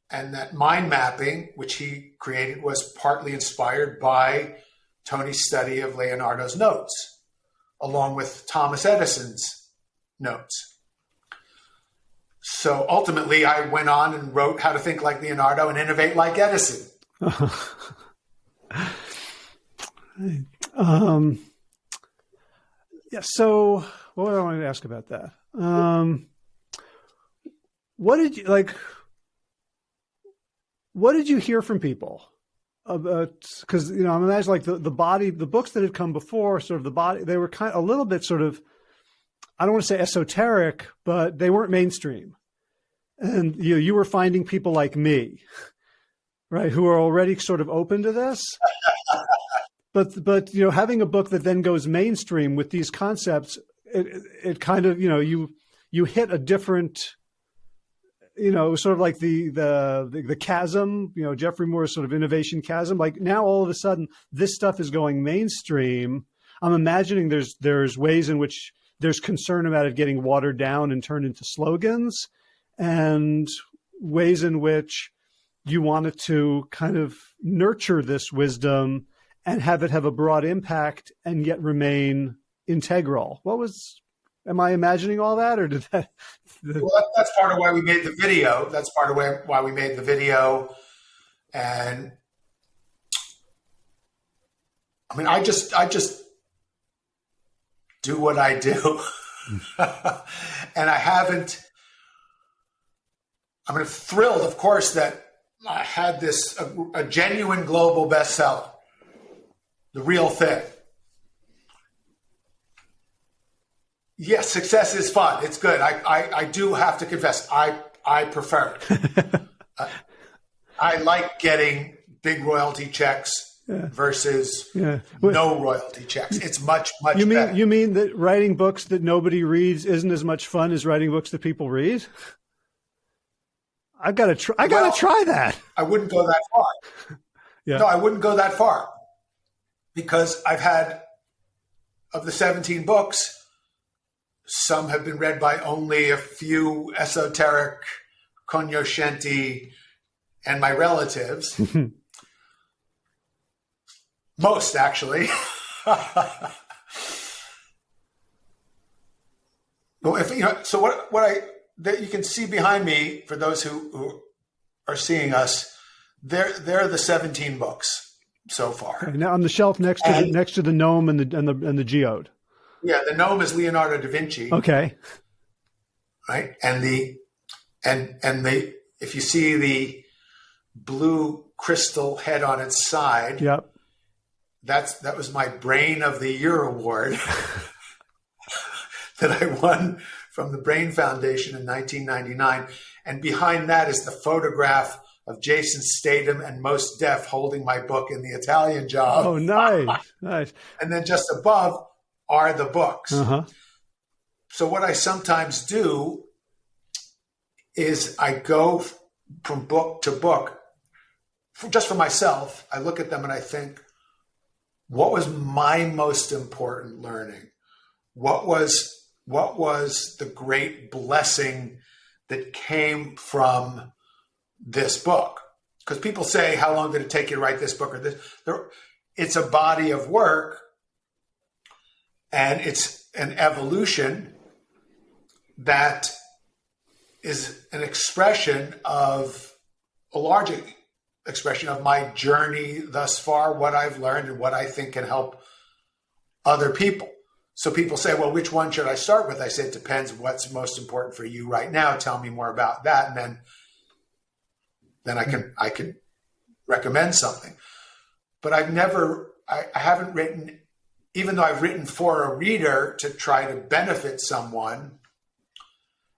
And that mind mapping, which he created, was partly inspired by Tony's study of Leonardo's notes, along with Thomas Edison's notes. So ultimately, I went on and wrote How to Think Like Leonardo and Innovate Like Edison. [LAUGHS] um, yeah, so what do I want to ask about that? Um, what did you like? what did you hear from people? Because uh, you know, I'm imagining like the, the body, the books that had come before, sort of the body, they were kind of a little bit sort of, I don't want to say esoteric, but they weren't mainstream. And you know, you were finding people like me, right, who are already sort of open to this. but but you know, having a book that then goes mainstream with these concepts, it it kind of you know you you hit a different you know, sort of like the, the, the the chasm, you know, Geoffrey Moore's sort of innovation chasm. Like now, all of a sudden, this stuff is going mainstream. I'm imagining there's there's ways in which there's concern about it getting watered down and turned into slogans, and ways in which you wanted to kind of nurture this wisdom and have it have a broad impact and yet remain integral. What was Am I imagining all that, or did that? [LAUGHS] well, that's part of why we made the video. That's part of why we made the video, and I mean, I just, I just do what I do, [LAUGHS] and I haven't. I mean, thrilled, of course, that I had this a, a genuine global bestseller, the real thing. Yes, success is fun. It's good. I, I, I do have to confess, I, I prefer it. [LAUGHS] uh, I like getting big royalty checks yeah. versus yeah. no royalty checks. It's much, much you mean, better. You mean that writing books that nobody reads isn't as much fun as writing books that people read? I've got to try. I got to well, try that. I wouldn't go that far. [LAUGHS] yeah. No, I wouldn't go that far because I've had of the 17 books, some have been read by only a few esoteric cognoscenti and my relatives. [LAUGHS] Most, actually. [LAUGHS] well, if you know, so what? What I that you can see behind me for those who, who are seeing us, they're they're the seventeen books so far. Now on the shelf next to and, the, next to the gnome and the and the and the geode. Yeah, the gnome is Leonardo da Vinci. Okay. Right, and the and and the if you see the blue crystal head on its side. Yep. That's that was my Brain of the Year award [LAUGHS] that I won from the Brain Foundation in 1999. And behind that is the photograph of Jason Statham and Mos Def holding my book in the Italian job. Oh, nice, [LAUGHS] nice. And then just above are the books. Uh-huh. So what I sometimes do is I go from book to book, just for myself. I look at them and I think, what was my most important learning? What was what was the great blessing that came from this book? Because people say, how long did it take you to write this book or this? There, it's a body of work and it's an evolution that is an expression of a large expression of my journey thus far, what I've learned and what I think can help other people. So people say, well, which one should I start with? I say, it depends what's most important for you right now. Tell me more about that. And then, then I can, I can recommend something. But I've never, I, I haven't written even though I've written for a reader to try to benefit someone,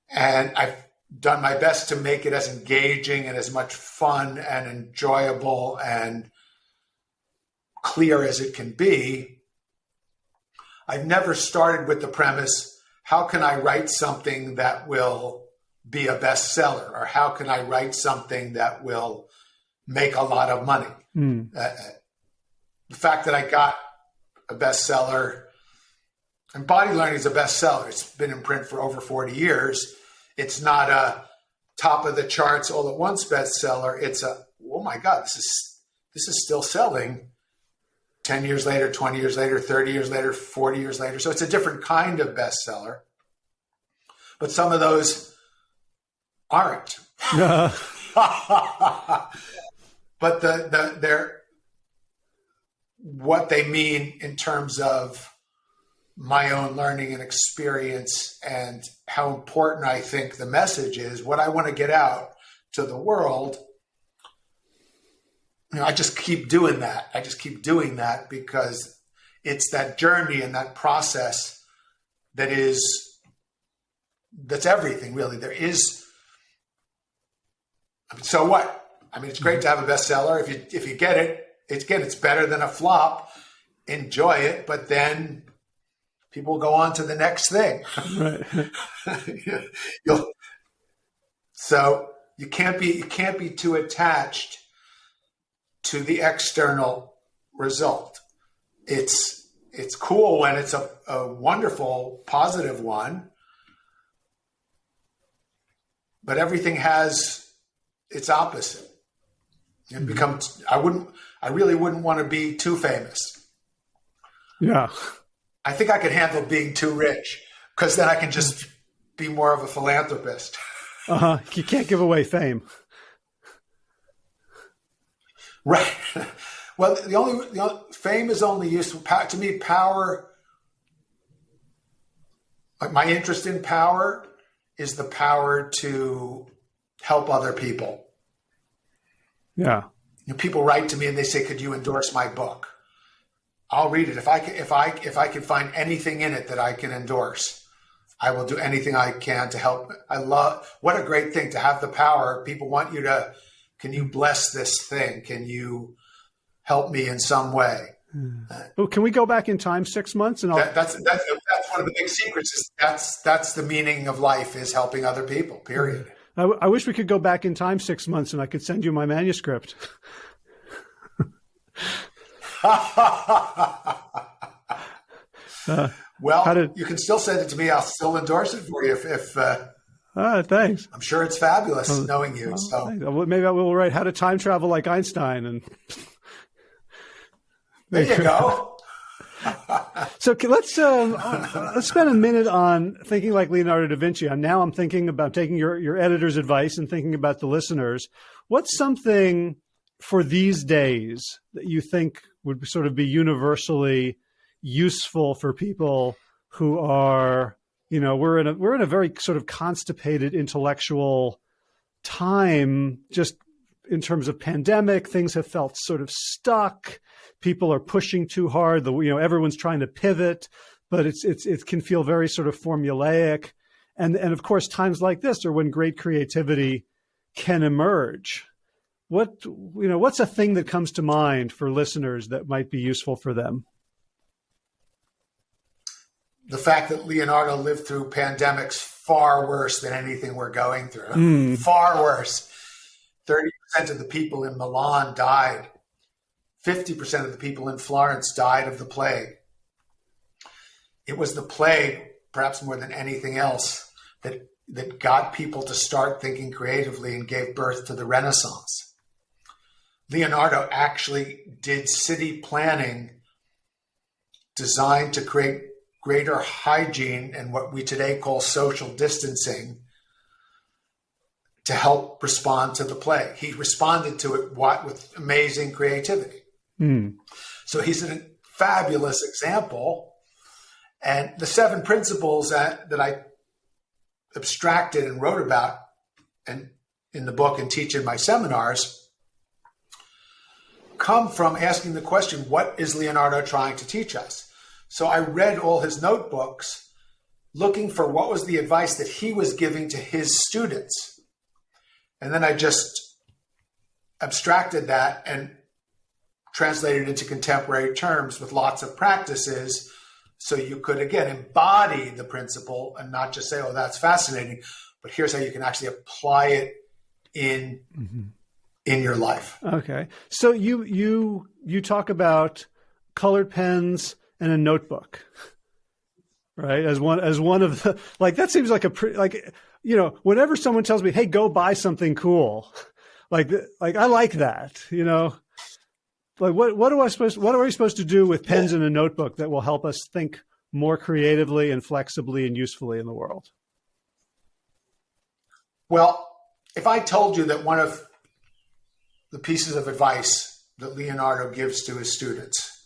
and I've done my best to make it as engaging and as much fun and enjoyable and clear as it can be, I've never started with the premise how can I write something that will be a bestseller or how can I write something that will make a lot of money? Mm. Uh, the fact that I got a bestseller. And Body Learning is a bestseller. It's been in print for over 40 years. It's not a top of the charts all at once bestseller. It's a oh my god, this is this is still selling 10 years later, 20 years later, 30 years later, 40 years later. So it's a different kind of bestseller. But some of those aren't. [LAUGHS] [LAUGHS] but the the they're what they mean in terms of my own learning and experience and how important I think the message is, what I want to get out to the world you know, I just keep doing that. I just keep doing that because it's that journey and that process that is that's everything really. There is I mean, so what? I mean, it's great mm-hmm. to have a bestseller. If you if you get it, it's again, it's better than a flop. Enjoy it, but then people go on to the next thing. [LAUGHS] Right. [LAUGHS] So you can't be you can't be too attached to the external result. It's it's cool when it's a, a wonderful positive one, but everything has its opposite. It mm-hmm. becomes I wouldn't I really wouldn't want to be too famous. Yeah. I think I could handle being too rich because then I can just be more of a philanthropist. Uh huh. You can't give away fame. Right. Well, the only, the only fame is only useful to me. Power, like my interest in power, is the power to help other people. Yeah. You know, people write to me and they say, "Could you endorse my book?" I'll read it if I can, if I if I can find anything in it that I can endorse. I will do anything I can to help. I love what a great thing to have the power. People want you to. Can you bless this thing? Can you help me in some way? Hmm. Well, can we go back in time six months and that, that's, that's that's one of the big secrets. Is that's that's the meaning of life is helping other people. Period. I, I wish we could go back in time six months and I could send you my manuscript. [LAUGHS] uh, well, did, you can still send it to me. I'll still endorse it for you if. if uh, uh, thanks. I'm sure it's fabulous knowing you. Well, so maybe I will write how to time travel like Einstein, and there you go. [LAUGHS] so let's uh, let's spend a minute on thinking like Leonardo da Vinci. And now I'm thinking about taking your your editor's advice and thinking about the listeners. What's something for these days that you think would sort of be universally useful for people who are, you know, we're in a we're in a very sort of constipated intellectual time just in terms of pandemic things have felt sort of stuck people are pushing too hard. The you know everyone's trying to pivot, but it's it's it can feel very sort of formulaic, and and of course times like this are when great creativity can emerge. What you know, what's a thing that comes to mind for listeners that might be useful for them? The fact that Leonardo lived through pandemics far worse than anything we're going through. Mm. Far worse. 30% of the people in Milan died 50% of the people in Florence died of the plague. It was the plague, perhaps more than anything else, that, that got people to start thinking creatively and gave birth to the Renaissance. Leonardo actually did city planning designed to create greater hygiene and what we today call social distancing to help respond to the plague. He responded to it what with amazing creativity. Mm. So he's a fabulous example. And the seven principles that, that I abstracted and wrote about and in the book and teach in my seminars come from asking the question, what is Leonardo trying to teach us? So I read all his notebooks looking for what was the advice that he was giving to his students. And then I just abstracted that and translated it into contemporary terms with lots of practices. So you could, again, embody the principle and not just say, oh, that's fascinating, but here's how you can actually apply it in. Mm-hmm. In your life. Okay. So you you you talk about colored pens and a notebook right as one as one of the like that seems like a pretty like you know whenever someone tells me hey go buy something cool [LAUGHS] like like i like that you know like what what do I supposed what are we supposed to do with pens and a notebook that will help us think more creatively and flexibly and usefully in the world? Well, if I told you that one of the pieces of advice that Leonardo gives to his students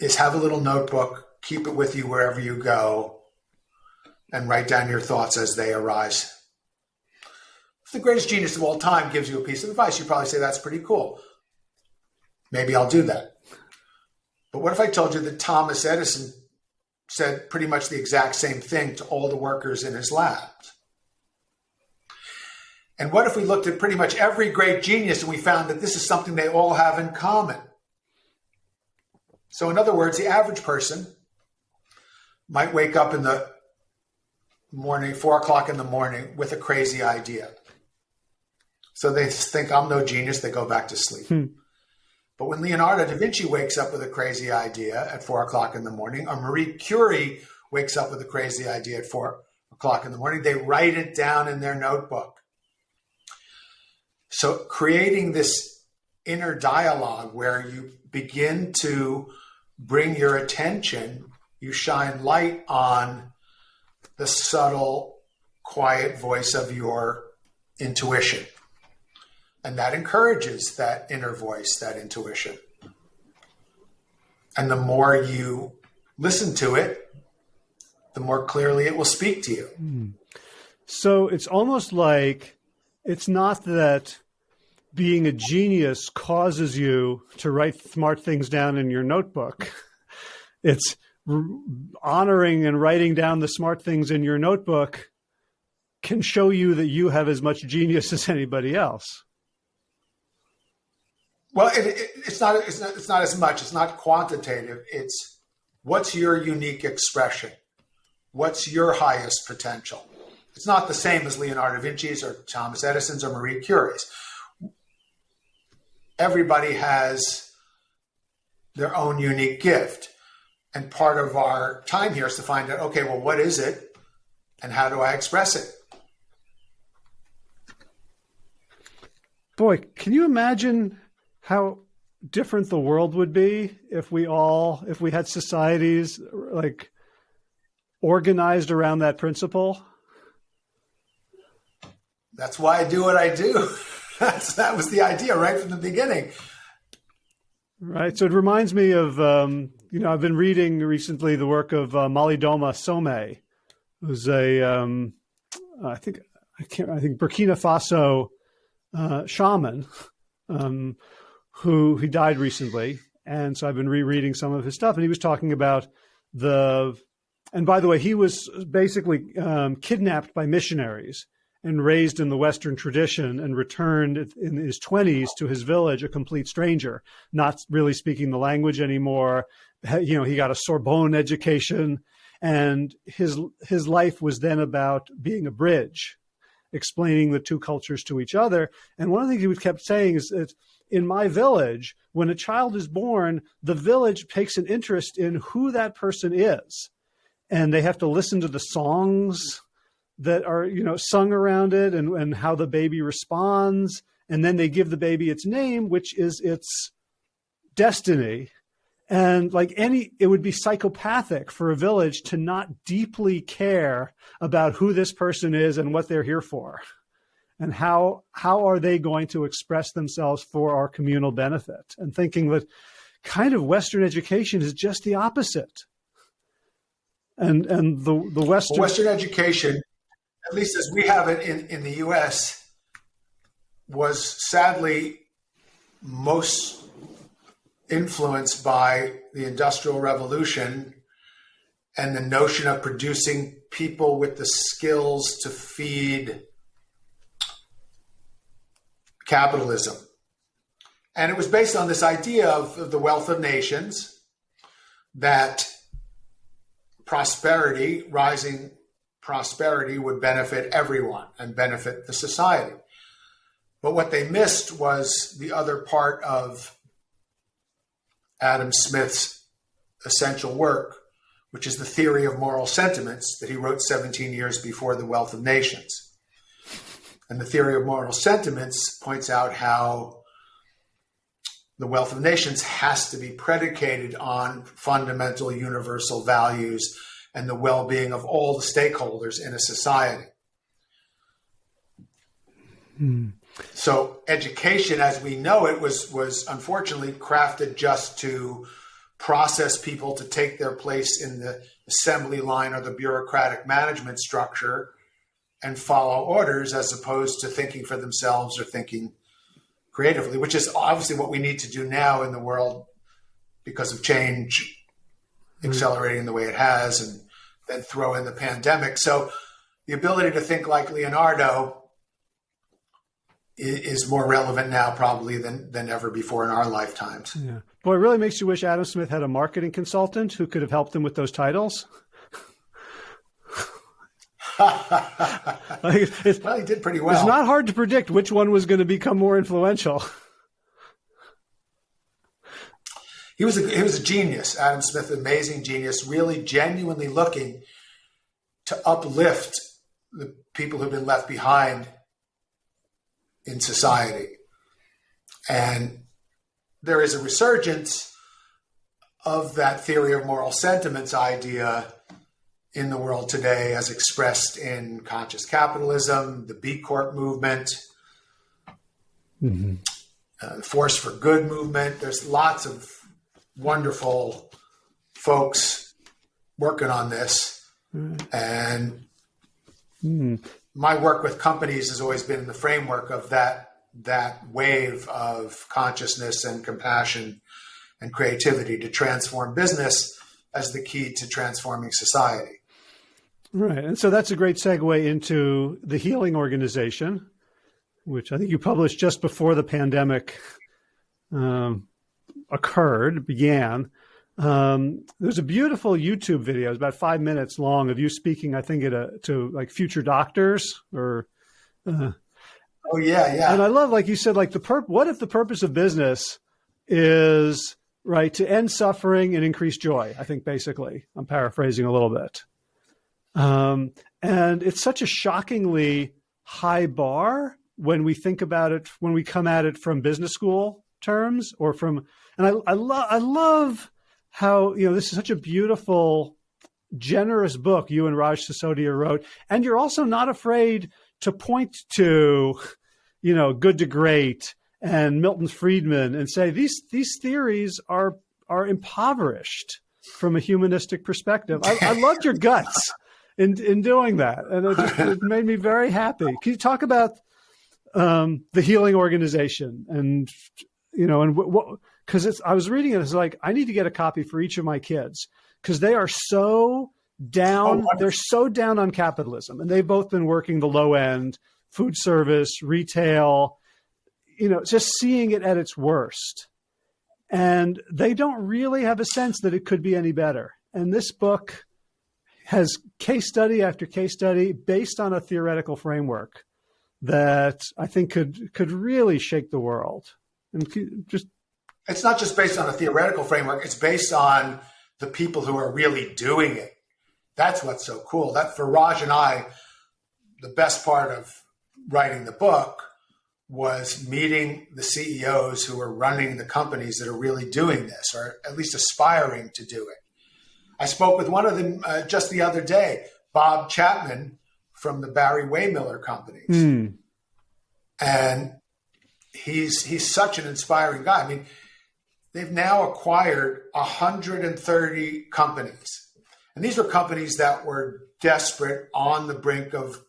is have a little notebook, keep it with you wherever you go, and write down your thoughts as they arise. if the greatest genius of all time gives you a piece of advice, you probably say that's pretty cool. Maybe I'll do that. But what if I told you that Thomas Edison said pretty much the exact same thing to all the workers in his labs? And what if we looked at pretty much every great genius and we found that this is something they all have in common? So, in other words, the average person might wake up in the morning, four o'clock in the morning, with a crazy idea. So they think I'm no genius, they go back to sleep. Hmm. But when Leonardo da Vinci wakes up with a crazy idea at four o'clock in the morning, or Marie Curie wakes up with a crazy idea at four o'clock in the morning, they write it down in their notebook. So creating this inner dialogue where you begin to bring your attention, you shine light on the subtle, quiet voice of your intuition. And that encourages that inner voice, that intuition. And the more you listen to it, the more clearly it will speak to you. Mm. So it's almost like it's not that being a genius causes you to write smart things down in your notebook. [LAUGHS] It's honoring and writing down the smart things in your notebook can show you that you have as much genius [LAUGHS] as anybody else. Well, it, it, it's not. It's not. It's not as much. It's not quantitative. It's what's your unique expression. What's your highest potential? It's not the same as Leonardo da Vinci's or Thomas Edison's or Marie Curie's. Everybody has their own unique gift. And part of our time here is to find out okay, well, what is it? And how do I express it? Boy, can you imagine how different the world would be if we all, if we had societies like organized around that principle? That's why I do what I do. [LAUGHS] That's, that was the idea right from the beginning. Right. So it reminds me of, um, you know, I've been reading recently the work of uh, Malidoma Some, who's a, um, I think, I can't, I think Burkina Faso uh, shaman um, who he died recently. And so I've been rereading some of his stuff. And he was talking about the, and by the way, he was basically um, kidnapped by missionaries and raised in the Western tradition and returned in his 20s to his village a complete stranger, not really speaking the language anymore. [LAUGHS] You know, he got a Sorbonne education and his his life was then about being a bridge, explaining the two cultures to each other. And one of the things he kept saying is that in my village, when a child is born, the village takes an interest in who that person is. And they have to listen to the songs that are you know sung around it and, and how the baby responds and then they give the baby its name which is its destiny and like any it would be psychopathic for a village to not deeply care about who this person is and what they're here for. And how how are they going to express themselves for our communal benefit? And thinking that kind of western education is just the opposite. And and the the western western education at least as we have it in, in the US, was sadly most influenced by the Industrial Revolution and the notion of producing people with the skills to feed capitalism. And it was based on this idea of, of the wealth of nations, that prosperity, rising prosperity would benefit everyone and benefit the society. But what they missed was the other part of Adam Smith's essential work, which is the theory of moral sentiments that he wrote 17 years before The Wealth of Nations. And the theory of moral sentiments points out how the wealth of nations has to be predicated on fundamental universal values and the well being of all the stakeholders in a society. Hmm. So, education as we know it was, was unfortunately crafted just to process people to take their place in the assembly line or the bureaucratic management structure and follow orders as opposed to thinking for themselves or thinking creatively, which is obviously what we need to do now in the world because of change mm-hmm. accelerating the way it has, and then throw in the pandemic. So the ability to think like Leonardo is more relevant now probably than than ever before in our lifetimes. Yeah. Boy, it really makes you wish Adam Smith had a marketing consultant who could have helped him with those titles. [LAUGHS] like well, he did pretty well. It's not hard to predict which one was going to become more influential. He was a, he was a genius, Adam Smith, amazing genius, really genuinely looking to uplift the people who've been left behind in society. And there is a resurgence of that theory of moral sentiments idea in the world today, as expressed in conscious capitalism, the B Corp movement, mm-hmm. uh, the Force for Good movement. There's lots of wonderful folks working on this. Mm. And mm. My work with companies has always been in the framework of that that wave of consciousness and compassion and creativity to transform business as the key to transforming society. Right. And so that's a great segue into the Healing Organization, which I think you published just before the pandemic um, occurred, began. Um, there's a beautiful YouTube video, it's about five minutes long, of you speaking, I think, at a, to like future doctors or. Uh, oh yeah, yeah. And I love, like you said, like the perp. What if the purpose of business is right to end suffering and increase joy? I think basically, I'm paraphrasing a little bit. Um, and it's such a shockingly high bar when we think about it, when we come at it from business school terms or from, and I, I love, I love how, you know, this is such a beautiful, generous book you and Raj Sisodia wrote. And you're also not afraid to point to, you know, good to great and Milton Friedman and say these, these theories are, are impoverished from a humanistic perspective. I, I loved your guts in in doing that, and it, just, it made me very happy. Can you talk about um, the healing organization and you know and what? Because it's I was reading it, it's like I need to get a copy for each of my kids because they are so down. Oh, they're so down on capitalism, and they've both been working the low end, food service, retail. You know, just seeing it at its worst and they don't really have a sense that it could be any better. And this book has case study after case study based on a theoretical framework that I think could could really shake the world. And just it's not just based on a theoretical framework; it's based on the people who are really doing it. That's what's so cool. That for Raj and I, the best part of writing the book was meeting the CEOs who are running the companies that are really doing this, or at least aspiring to do it. I spoke with one of them uh, just the other day, Bob Chapman from the Barry-Wehmiller companies. Mm. And he's he's such an inspiring guy. I mean, they've now acquired 130 companies. And these were companies that were desperate on the brink of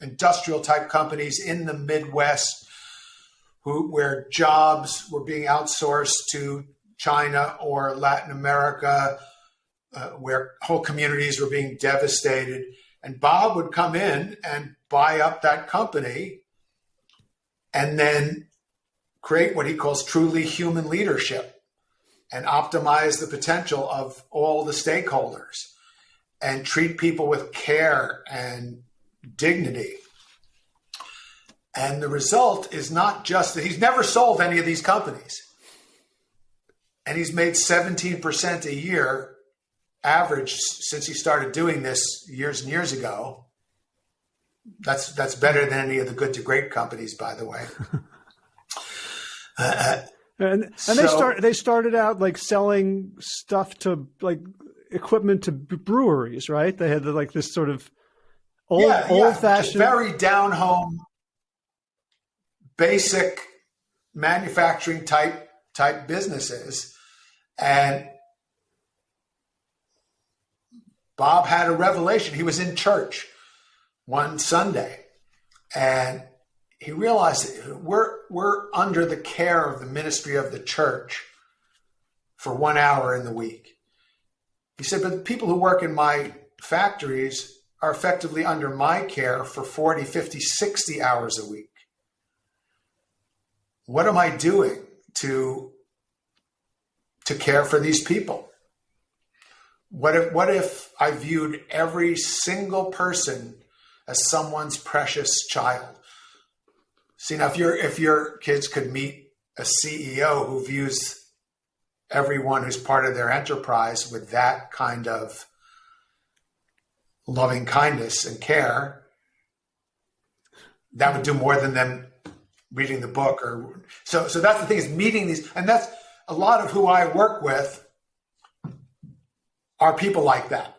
industrial type companies in the Midwest who where jobs were being outsourced to China or Latin America uh, where whole communities were being devastated. And Bob would come in and buy up that company and then create what he calls truly human leadership and optimize the potential of all the stakeholders and treat people with care and dignity. And the result is not just that he's never sold any of these companies. And he's made 17% a year average since he started doing this years and years ago. That's that's better than any of the good to great companies, by the way. [LAUGHS] Uh, uh, and and so, they start they started out like selling stuff to like equipment to breweries, right? They had like this sort of old yeah, old yeah, fashioned, very down home, basic manufacturing type type businesses, and Bob had a revelation. He was in church one Sunday, and he realized we're we're under the care of the ministry of the church for one hour in the week. He said, but the people who work in my factories are effectively under my care for 40, 50, 60 hours a week. What am I doing to, to care for these people? What if, what if I viewed every single person as someone's precious child? See now, if your if your kids could meet a CEO who views everyone who's part of their enterprise with that kind of loving kindness and care, that would do more than them reading the book or so so that's the thing is meeting these and that's a lot of who I work with are people like that.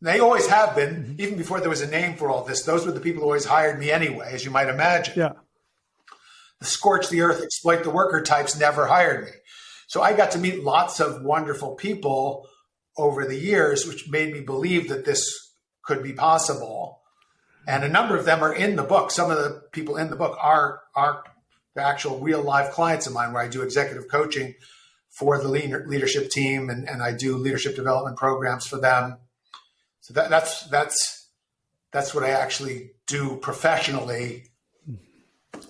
They always have been, mm-hmm. even before there was a name for all this. Those were the people who always hired me anyway, as you might imagine. Yeah. The scorch the earth, exploit the worker types never hired me. So I got to meet lots of wonderful people over the years, which made me believe that this could be possible. And a number of them are in the book. Some of the people in the book are are the actual real live clients of mine, where I do executive coaching for the leadership team, and, and I do leadership development programs for them. So that, that's that's that's what I actually do professionally,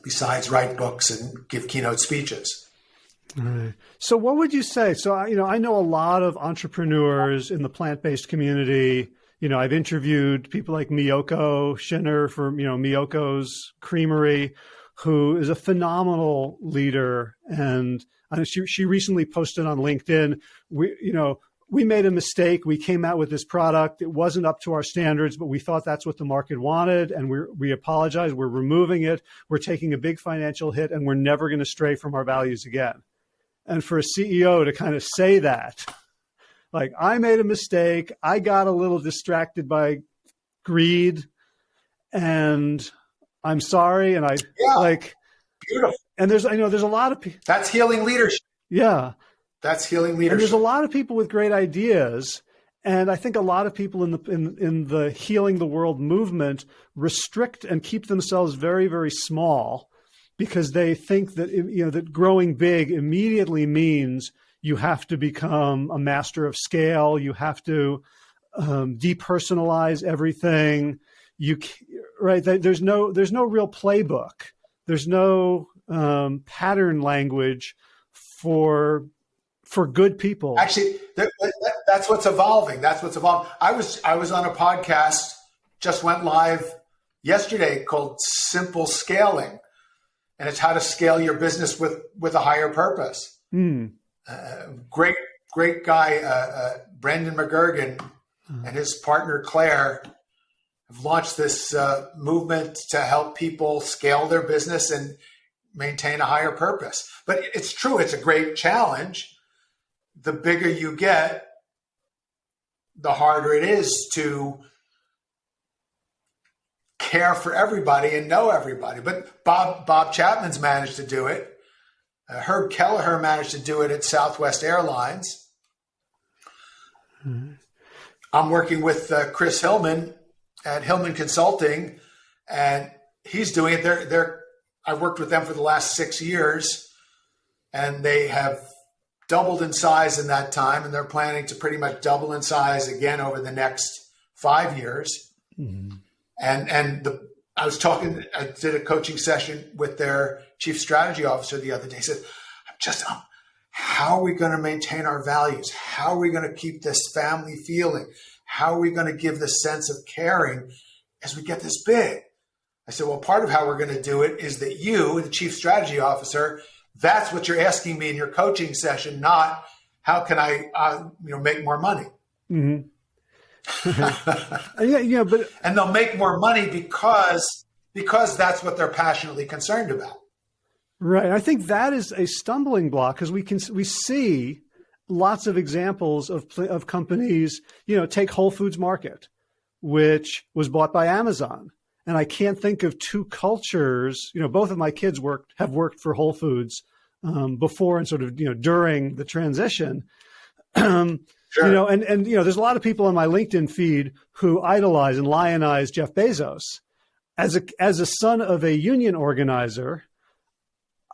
besides write books and give keynote speeches. So, what would you say? So, you know, I know a lot of entrepreneurs in the plant-based community. You know, I've interviewed people like Miyoko Schinner from you know Miyoko's Creamery, who is a phenomenal leader, and she she recently posted on LinkedIn. We, you know, we made a mistake. We came out with this product. It wasn't up to our standards, but we thought that's what the market wanted. And we we apologize. We're removing it. We're taking a big financial hit and we're never going to stray from our values again. And for a CEO to kind of say that, like, I made a mistake. I got a little distracted by greed and I'm sorry. And I yeah. like, beautiful. And there's, I know there's a lot of people. That's healing leadership. Yeah. That's healing leadership. And there's a lot of people with great ideas. And I think a lot of people in the in, in the healing the world movement restrict and keep themselves very very small because they think that you know that growing big immediately means you have to become a master of scale. You have to um, depersonalize everything. You right? There's no there's no real playbook. There's no um, pattern language for for good people. Actually, that, that, that's what's evolving. That's what's evolving. I was I was on a podcast just went live yesterday called Simple Scaling, and it's how to scale your business with with a higher purpose. Mm. Uh, great great guy, uh, uh, Brendan McGurgan, mm. and his partner Claire have launched this uh, movement to help people scale their business and maintain a higher purpose. But it's true; it's a great challenge the bigger you get, the harder it is to care for everybody and know everybody. But Bob Bob Chapman's managed to do it. Uh, Herb Kelleher managed to do it at Southwest Airlines. Mm-hmm. I'm working with uh, Chris Hillmann at Hillmann Consulting, and he's doing it. They're, they're, I've worked with them for the last six years, and they have doubled in size in that time, and they're planning to pretty much double in size again over the next five years. Mm-hmm. And and the I was talking, I did a coaching session with their chief strategy officer the other day. He said, "I'm just um, how are we going to maintain our values? How are we going to keep this family feeling? How are we going to give this sense of caring as we get this big?" I said, "Well, part of how we're going to do it is that you, the chief strategy officer." That's what you're asking me in your coaching session, not how can I, uh, you know, make more money. Mm-hmm. [LAUGHS] yeah, yeah, but [LAUGHS] and they'll make more money because because that's what they're passionately concerned about. Right. I think that is a stumbling block because we can we see lots of examples of of companies. You know, take Whole Foods Market, which was bought by Amazon, and I can't think of two cultures. You know, both of my kids worked have worked for Whole Foods um, before and sort of you know during the transition. Um, sure. You know, and and you know, there's a lot of people on my LinkedIn feed who idolize and lionize Jeff Bezos. as a as a son of a union organizer,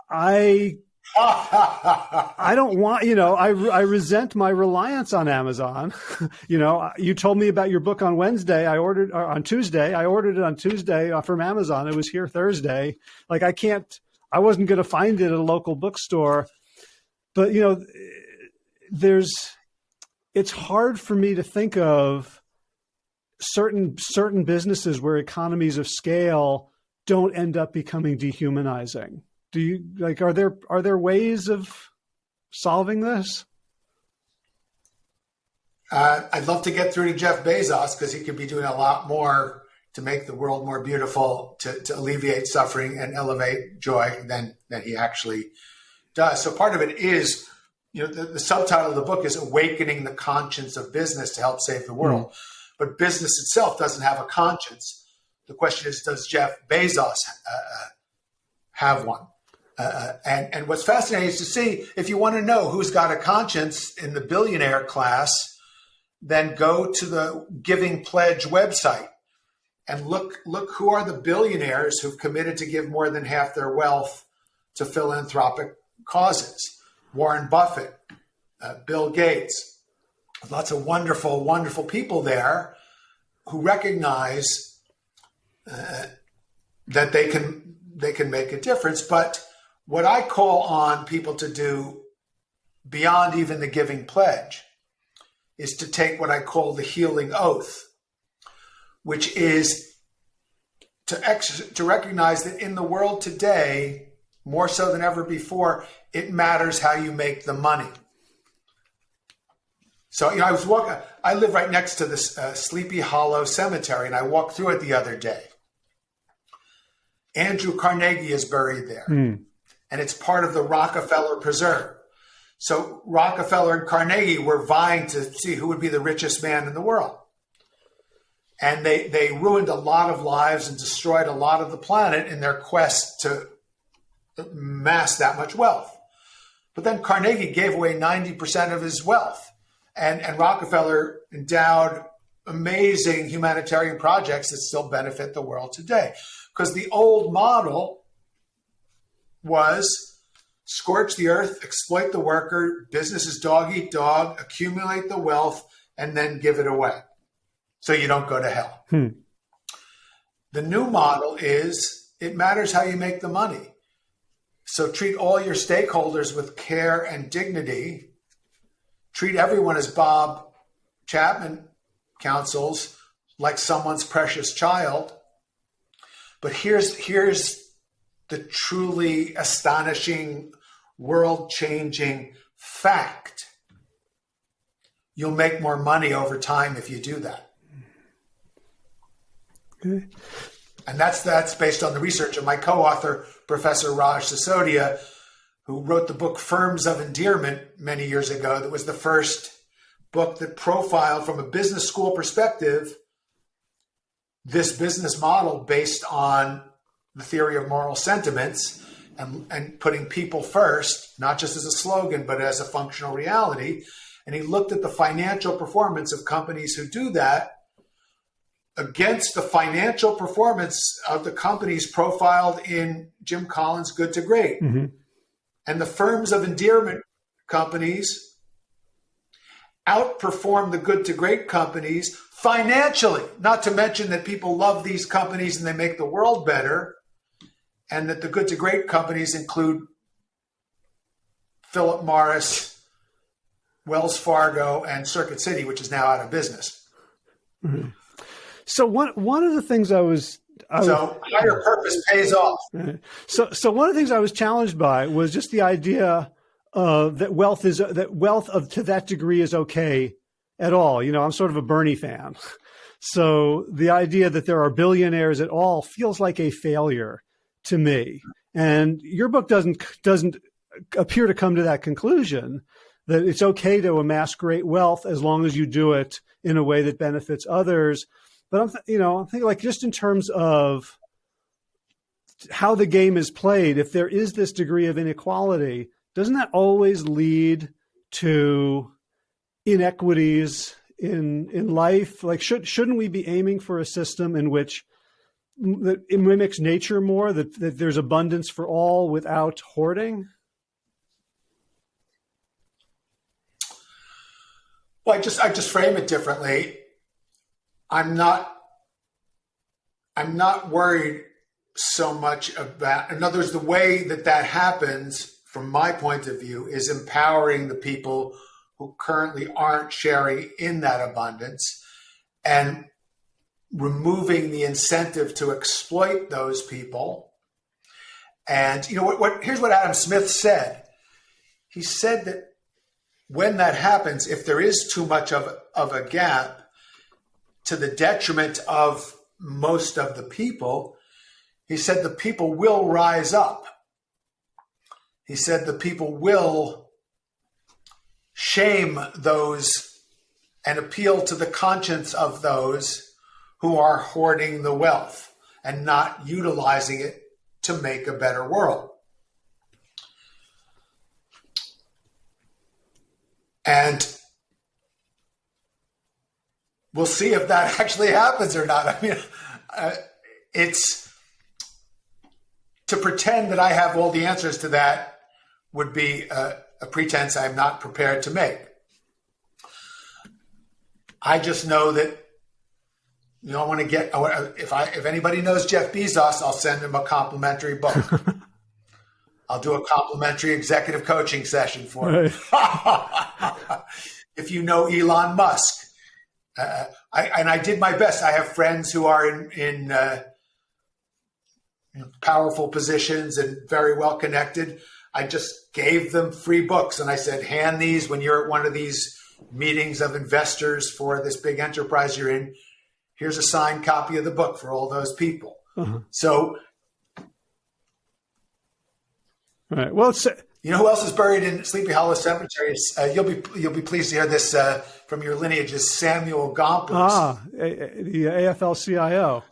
I I don't want, you know, I, I resent my reliance on Amazon. [LAUGHS] you know, you told me about your book on Wednesday. I ordered uh, on Tuesday. I ordered it on Tuesday uh, from Amazon. It was here Thursday. Like I can't, I wasn't going to find it at a local bookstore. But, you know, there's, it's hard for me to think of certain certain businesses where economies of scale don't end up becoming dehumanizing do you like are there are there ways of solving this? Uh, i'd love to get through to jeff bezos because he could be doing a lot more to make the world more beautiful to, to alleviate suffering and elevate joy than than he actually does. So part of it is you know the, the subtitle of the book is awakening the conscience of business to help save the world. Mm. but business itself doesn't have a conscience. The question is does jeff bezos uh, have one uh, and, and what's fascinating is to see if you want to know who's got a conscience in the billionaire class, then go to the Giving Pledge website and look look who are the billionaires who've committed to give more than half their wealth to philanthropic causes. Warren Buffett, uh, Bill Gates, lots of wonderful, wonderful people there who recognize uh, that they can they can make a difference, but what I call on people to do beyond even the giving pledge is to take what I call the healing oath, which is to, to recognize that in the world today, more so than ever before, it matters how you make the money. So, you know, I was walking, I live right next to this uh, Sleepy Hollow Cemetery, and I walked through it the other day. Andrew Carnegie is buried there. Mm and it's part of the Rockefeller Preserve. So Rockefeller and Carnegie were vying to see who would be the richest man in the world. And they, they ruined a lot of lives and destroyed a lot of the planet in their quest to mass that much wealth. But then Carnegie gave away 90% of his wealth. And, and Rockefeller endowed amazing humanitarian projects that still benefit the world today. Because the old model was scorch the earth, exploit the worker, business is dog eat dog, accumulate the wealth, and then give it away so you don't go to hell. Hmm. The new model is it matters how you make the money. So treat all your stakeholders with care and dignity. Treat everyone as Bob Chapman counsels, like someone's precious child. But here's here's the truly astonishing, world changing fact. You'll make more money over time if you do that. Okay. And that's that's based on the research of my co-author, Professor Raj Sisodia, who wrote the book Firms of Endearment many years ago. That was the first book that profiled from a business school perspective this business model based on the theory of moral sentiments and, and putting people first, not just as a slogan, but as a functional reality. And he looked at the financial performance of companies who do that against the financial performance of the companies profiled in Jim Collins' Good to Great. Mm-hmm. And the firms of endearment companies outperform the good to great companies financially, not to mention that people love these companies and they make the world better and that the good to great companies include Philip Morris, Wells Fargo, and Circuit City, which is now out of business. Mm-hmm. So one one of the things I was I so was, higher purpose pays off. So so one of the things I was challenged by was just the idea uh, that wealth is that wealth of to that degree is okay at all. You know, I'm sort of a Bernie fan. So the idea that there are billionaires at all feels like a failure to me. And your book doesn't doesn't appear to come to that conclusion that it's okay to amass great wealth as long as you do it in a way that benefits others. But I'm, you know, I'm thinking like just in terms of how the game is played, if there is this degree of inequality, doesn't that always lead to inequities in in life? Like, should shouldn't we be aiming for a system in which that it mimics nature more that, that there's abundance for all without hoarding? Well i just i just frame it differently. I'm not i'm not worried so much about in other words the way that that happens from my point of view is empowering the people who currently aren't sharing in that abundance. And removing the incentive to exploit those people. And you know what, what here's what Adam Smith said. He said that when that happens, if there is too much of, of a gap to the detriment of most of the people, he said the people will rise up. He said the people will shame those and appeal to the conscience of those who are hoarding the wealth and not utilizing it to make a better world. And we'll see if that [LAUGHS] actually happens or not. I mean, uh, it's to pretend that I have all the answers to that would be a, a pretense I'm not prepared to make. I just know that you know, I want to get if I if anybody knows Jeff Bezos, I'll send him a complimentary book. [LAUGHS] I'll do a complimentary executive coaching session for him. [LAUGHS] if you know Elon Musk, uh, I, and I did my best. I have friends who are in in uh, powerful positions and very well connected. I just gave them free books and I said, hand these when you're at one of these meetings of investors for this big enterprise you're in here's a signed copy of the book for all those people. Uh-huh. So, all right. Well, it's, you know who else is buried in Sleepy Hollow Cemetery? Uh, you'll be you'll be pleased to hear this uh, from your lineage. Is Samuel Gompers, ah, the AFL-CIO,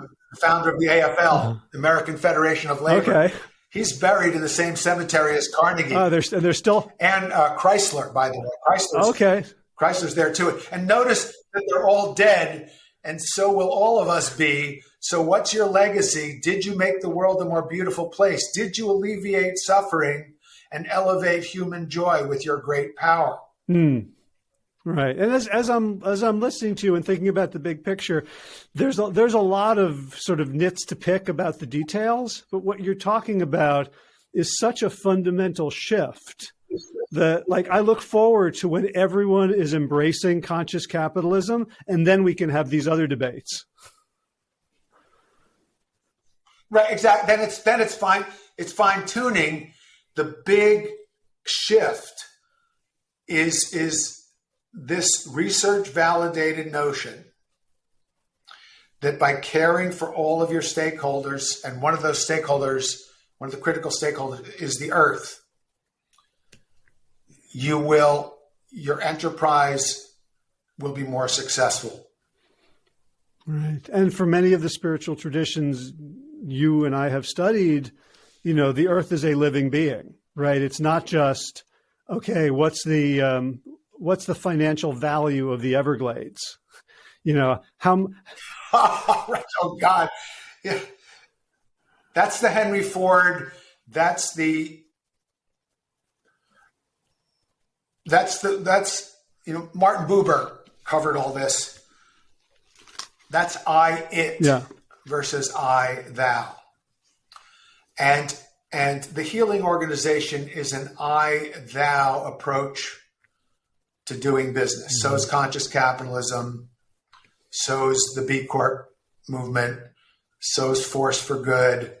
the founder of the AFL, uh-huh. American Federation of Labor. Okay. He's buried in the same cemetery as Carnegie. Uh, there's, there's still and uh, Chrysler, by the way. Chrysler. okay. Chrysler's there too. And notice that they're all dead, and so will all of us be. So, what's your legacy? Did you make the world a more beautiful place? Did you alleviate suffering and elevate human joy with your great power? Mm. Right, and as as I'm as I'm listening to you and thinking about the big picture, there's a, there's a lot of sort of nits to pick about the details, but what you're talking about is such a fundamental shift that like I look forward to when everyone is embracing conscious capitalism and then we can have these other debates. Right, exactly. Then it's then it's fine it's fine tuning. The big shift is is this research validated notion that by caring for all of your stakeholders and one of those stakeholders one of the critical stakeholders is the earth you will your enterprise will be more successful. Right. And for many of the spiritual traditions you and I have studied, you know, the earth is a living being, right? It's not just okay, what's the um, what's the financial value of the Everglades? You know, how [LAUGHS] Oh god. Yeah. That's the Henry Ford, that's the that's the that's you know Martin Buber covered all this. That's I it yeah. versus I thou. And and the healing organization is an I thou approach to doing business. Mm-hmm. So is conscious capitalism. So is the B Corp movement. So is Force for Good.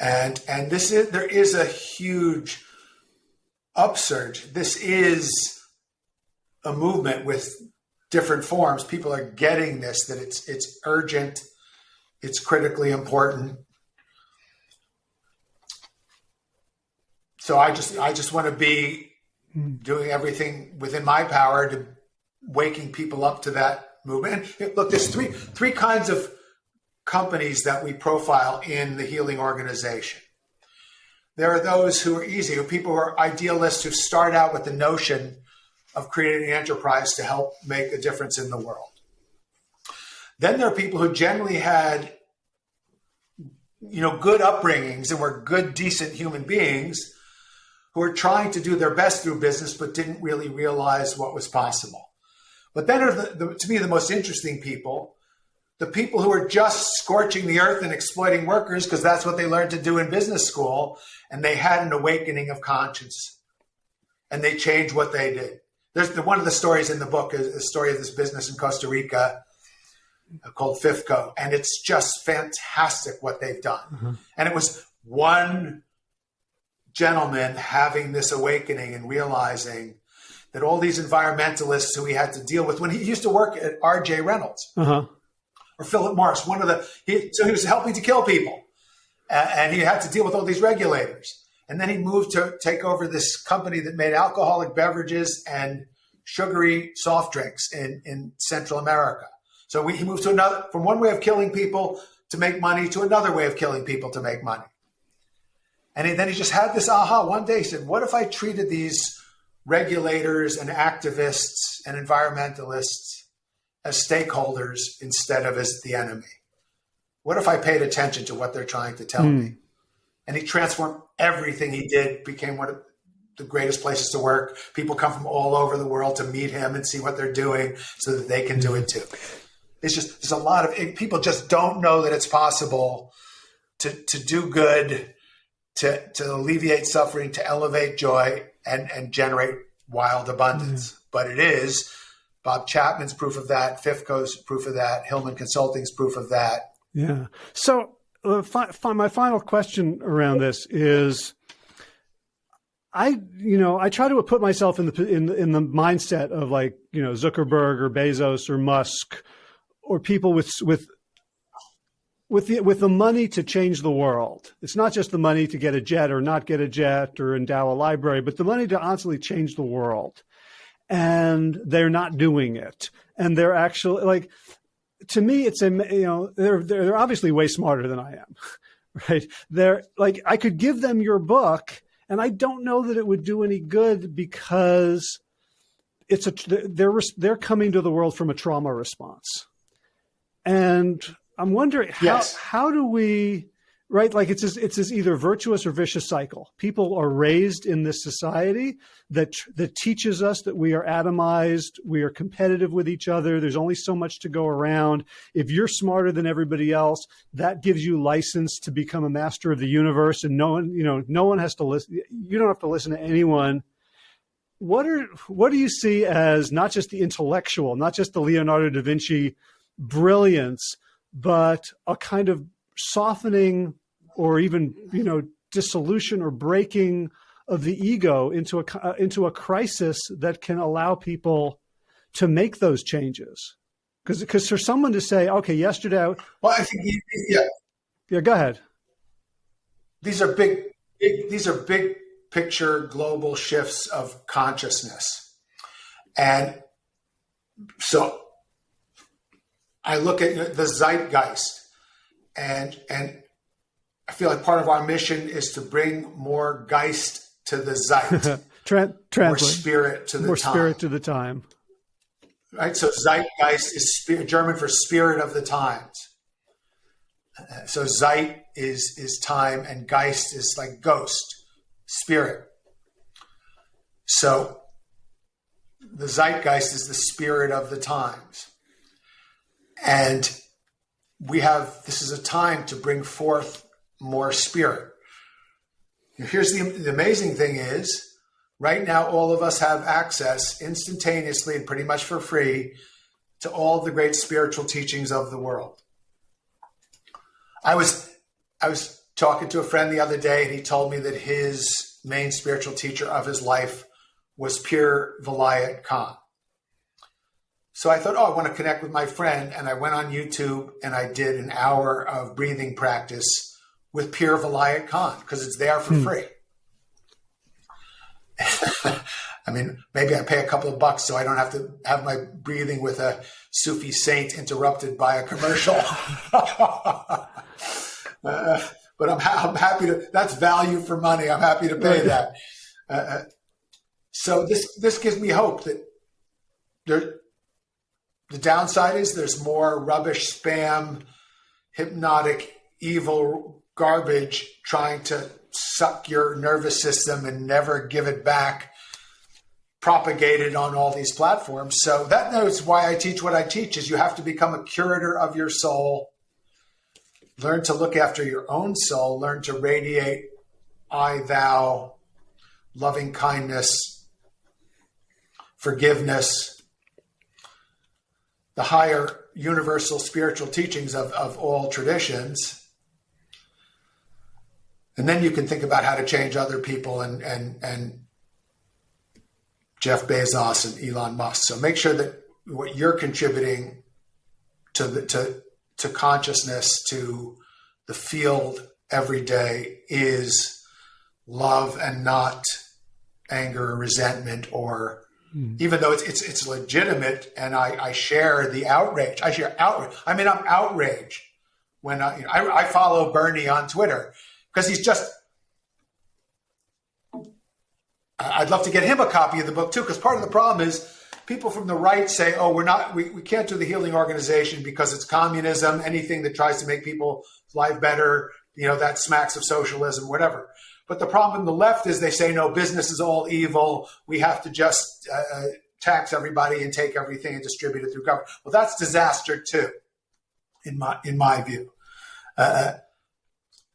And and this is there is a huge upsurge. This is a movement with different forms. People are getting this that it's it's urgent, it's critically important. So I just I just want to be doing everything within my power to waking people up to that movement. And look, there's three three kinds of companies that we profile in the healing organization. There are those who are easy, who people who are idealists who start out with the notion of creating an enterprise to help make a difference in the world. Then there are people who generally had, you know, good upbringings and were good, decent human beings who were trying to do their best through business but didn't really realize what was possible. But then are the, the, to me the most interesting people, the people who are just scorching the earth and exploiting workers because that's what they learned to do in business school, and they had an awakening of conscience, and they changed what they did. There's the, one of the stories in the book is a story of this business in Costa Rica called FIFCO, and it's just fantastic what they've done. Mm-hmm. And it was one gentleman having this awakening and realizing that all these environmentalists who he had to deal with when he used to work at R.J. Reynolds uh-huh. Or Philip Morris, one of the he, so he was helping to kill people, and he had to deal with all these regulators. And then he moved to take over this company that made alcoholic beverages and sugary soft drinks in, in Central America. So we, he moved to another, from one way of killing people to make money to another way of killing people to make money. And he, then he just had this aha one day. He said, What if I treated these regulators and activists and environmentalists as stakeholders instead of as the enemy? What if I paid attention to what they're trying to tell mm. me? And he transformed everything he did, became one of the greatest places to work. People come from all over the world to meet him and see what they're doing so that they can do it too. It's just there's a lot of it, people just don't know that it's possible to to do good, to to alleviate suffering, to elevate joy, and and generate wild abundance. Mm. But it is. Bob Chapman's proof of that. FIFCO's proof of that. Hillmann Consulting's proof of that. Yeah. So uh, fi- fi- my final question around this is. I, you know, I try to put myself in the in in the mindset of like, you know, Zuckerberg or Bezos or Musk or people with with with the with the money to change the world. It's not just the money to get a jet or not get a jet or endow a library, but the money to honestly change the world. And they're not doing it. And they're actually like to me it's a you know they're they're obviously way smarter than I am. [LAUGHS] Right? They're like I could give them your book and I don't know that it would do any good because it's a they're they're coming to the world from a trauma response and I'm wondering how yes. how do we right like it's this, it's this either virtuous or vicious cycle. People are raised in this society that that teaches us that we are atomized, we are competitive with each other. There's only so much to go around. If you're smarter than everybody else, that gives you license to become a master of the universe, and no one you know no one has to listen. You don't have to listen to anyone what are what do you see as not just the intellectual, not just the Leonardo da Vinci brilliance, but a kind of softening or even, you know, dissolution or breaking of the ego into a uh, into a crisis that can allow people to make those changes. Because because for someone to say, okay, yesterday, I, well, I think yeah, yeah, go ahead. These are big, big these are big picture global shifts of consciousness, and so I look at the zeitgeist, and and I feel like part of our mission is to bring more geist to the zeit, [LAUGHS] more spirit to the more time. spirit to the time. Right. So zeitgeist is spirit, German for spirit of the times. So zeit is is time, and geist is like ghost, spirit. So the zeitgeist is the spirit of the times. And we have, this is a time to bring forth more spirit. Here's the, the amazing thing is, right now, all of us have access instantaneously and pretty much for free to all the great spiritual teachings of the world. I was, I was talking to a friend the other day, and he told me that his main spiritual teacher of his life was Pir Vilayat Khan. So I thought, oh, I want to connect with my friend. And I went on YouTube and I did an hour of breathing practice with Pir Vilayat Khan because it's there for hmm. free. [LAUGHS] I mean, maybe I pay a couple of bucks so I don't have to have my breathing with a Sufi saint interrupted by a commercial. [LAUGHS] uh, but I'm, ha- I'm, happy to, that's value for money. I'm happy to pay that. Uh, uh, so this, this gives me hope that there, the downside is there's more rubbish, spam, hypnotic, evil garbage trying to suck your nervous system and never give it back propagated on all these platforms. So that knows why I teach what I teach is you have to become a curator of your soul. Learn to look after your own soul, learn to radiate I thou loving kindness, forgiveness, the higher universal spiritual teachings of, of all traditions. And then you can think about how to change other people and, and, and Jeff Bezos and Elon Musk. So make sure that what you're contributing to the to to consciousness to the field every day is love and not anger or resentment or mm. even though it's, it's it's legitimate and I, I share the outrage I share outrage I mean I'm outraged when I, you know, I, I follow Bernie on Twitter because he's just I'd love to get him a copy of the book too, because part of the problem is people from the right say, oh, we're not, we, we can't do the healing organization because it's communism, anything that tries to make people's life better, you know, that smacks of socialism, whatever. But the problem in the left is they say, no, business is all evil. We have to just uh, uh tax everybody and take everything and distribute it through government. Well, that's disaster too, in my, in my view. Uh, uh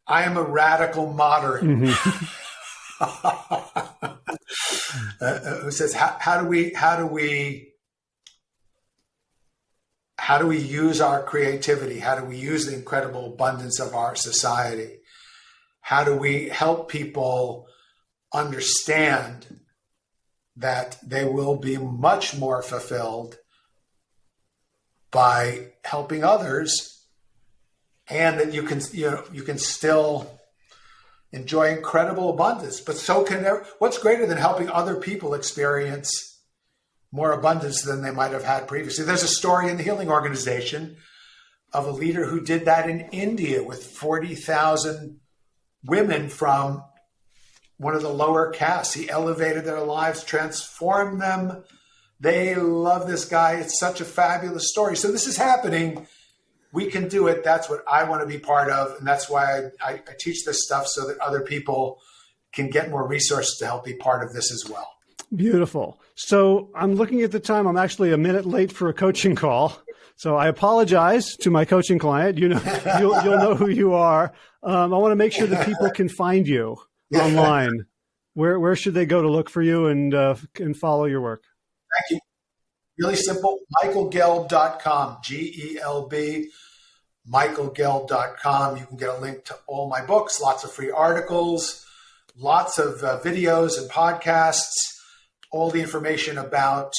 I am a radical moderate. Mm-hmm. [LAUGHS] Uh, uh, who says how, how do we how do we how do we use our creativity? How do we use the incredible abundance of our society? How do we help people understand that they will be much more fulfilled by helping others and that you can you know you can still enjoy incredible abundance. But so can there, what's greater than helping other people experience more abundance than they might have had previously? There's a story in the Healing Organization of a leader who did that in India with 40,000 women from one of the lower castes. He elevated their lives, transformed them. They love this guy. It's such a fabulous story. So this is happening we can do it. That's what I want to be part of. And that's why I, I, I teach this stuff so that other people can get more resources to help be part of this as well. Beautiful. So I'm looking at the time. I'm actually a minute late for a coaching call. So I apologize to my coaching client. You know, [LAUGHS] you'll, you'll know who you are. Um, I want to make sure that people can find you online. Where, where should they go to look for you and, uh, and follow your work? Thank you. Really simple, michaelgelb.com, G E L B, michaelgelb.com. You can get a link to all my books, lots of free articles, lots of uh, videos and podcasts, all the information about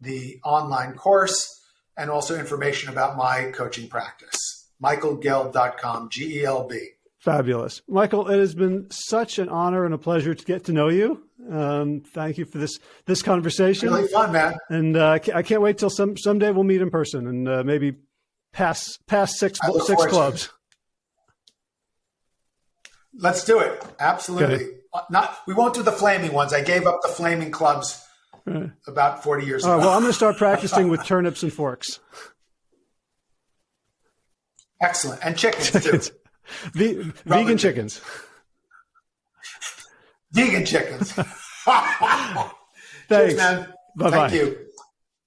the online course, and also information about my coaching practice. michaelgelb.com, G E L B. Fabulous. Michael, it has been such an honor and a pleasure to get to know you. Um, thank you for this this conversation. Really fun, man. And uh, I can't wait till some someday we'll meet in person and uh, maybe pass pass six six clubs. Let's do it. Absolutely. Uh, not we won't do the flaming ones. I gave up the flaming clubs uh, [LAUGHS] about forty years ago. well, I'm going to start practicing with [LAUGHS] turnips and forks. Excellent, and chickens too. Ve- vegan chickens. Vegan chickens. [LAUGHS] Thanks. Cheers, man. Bye-bye. Thank you.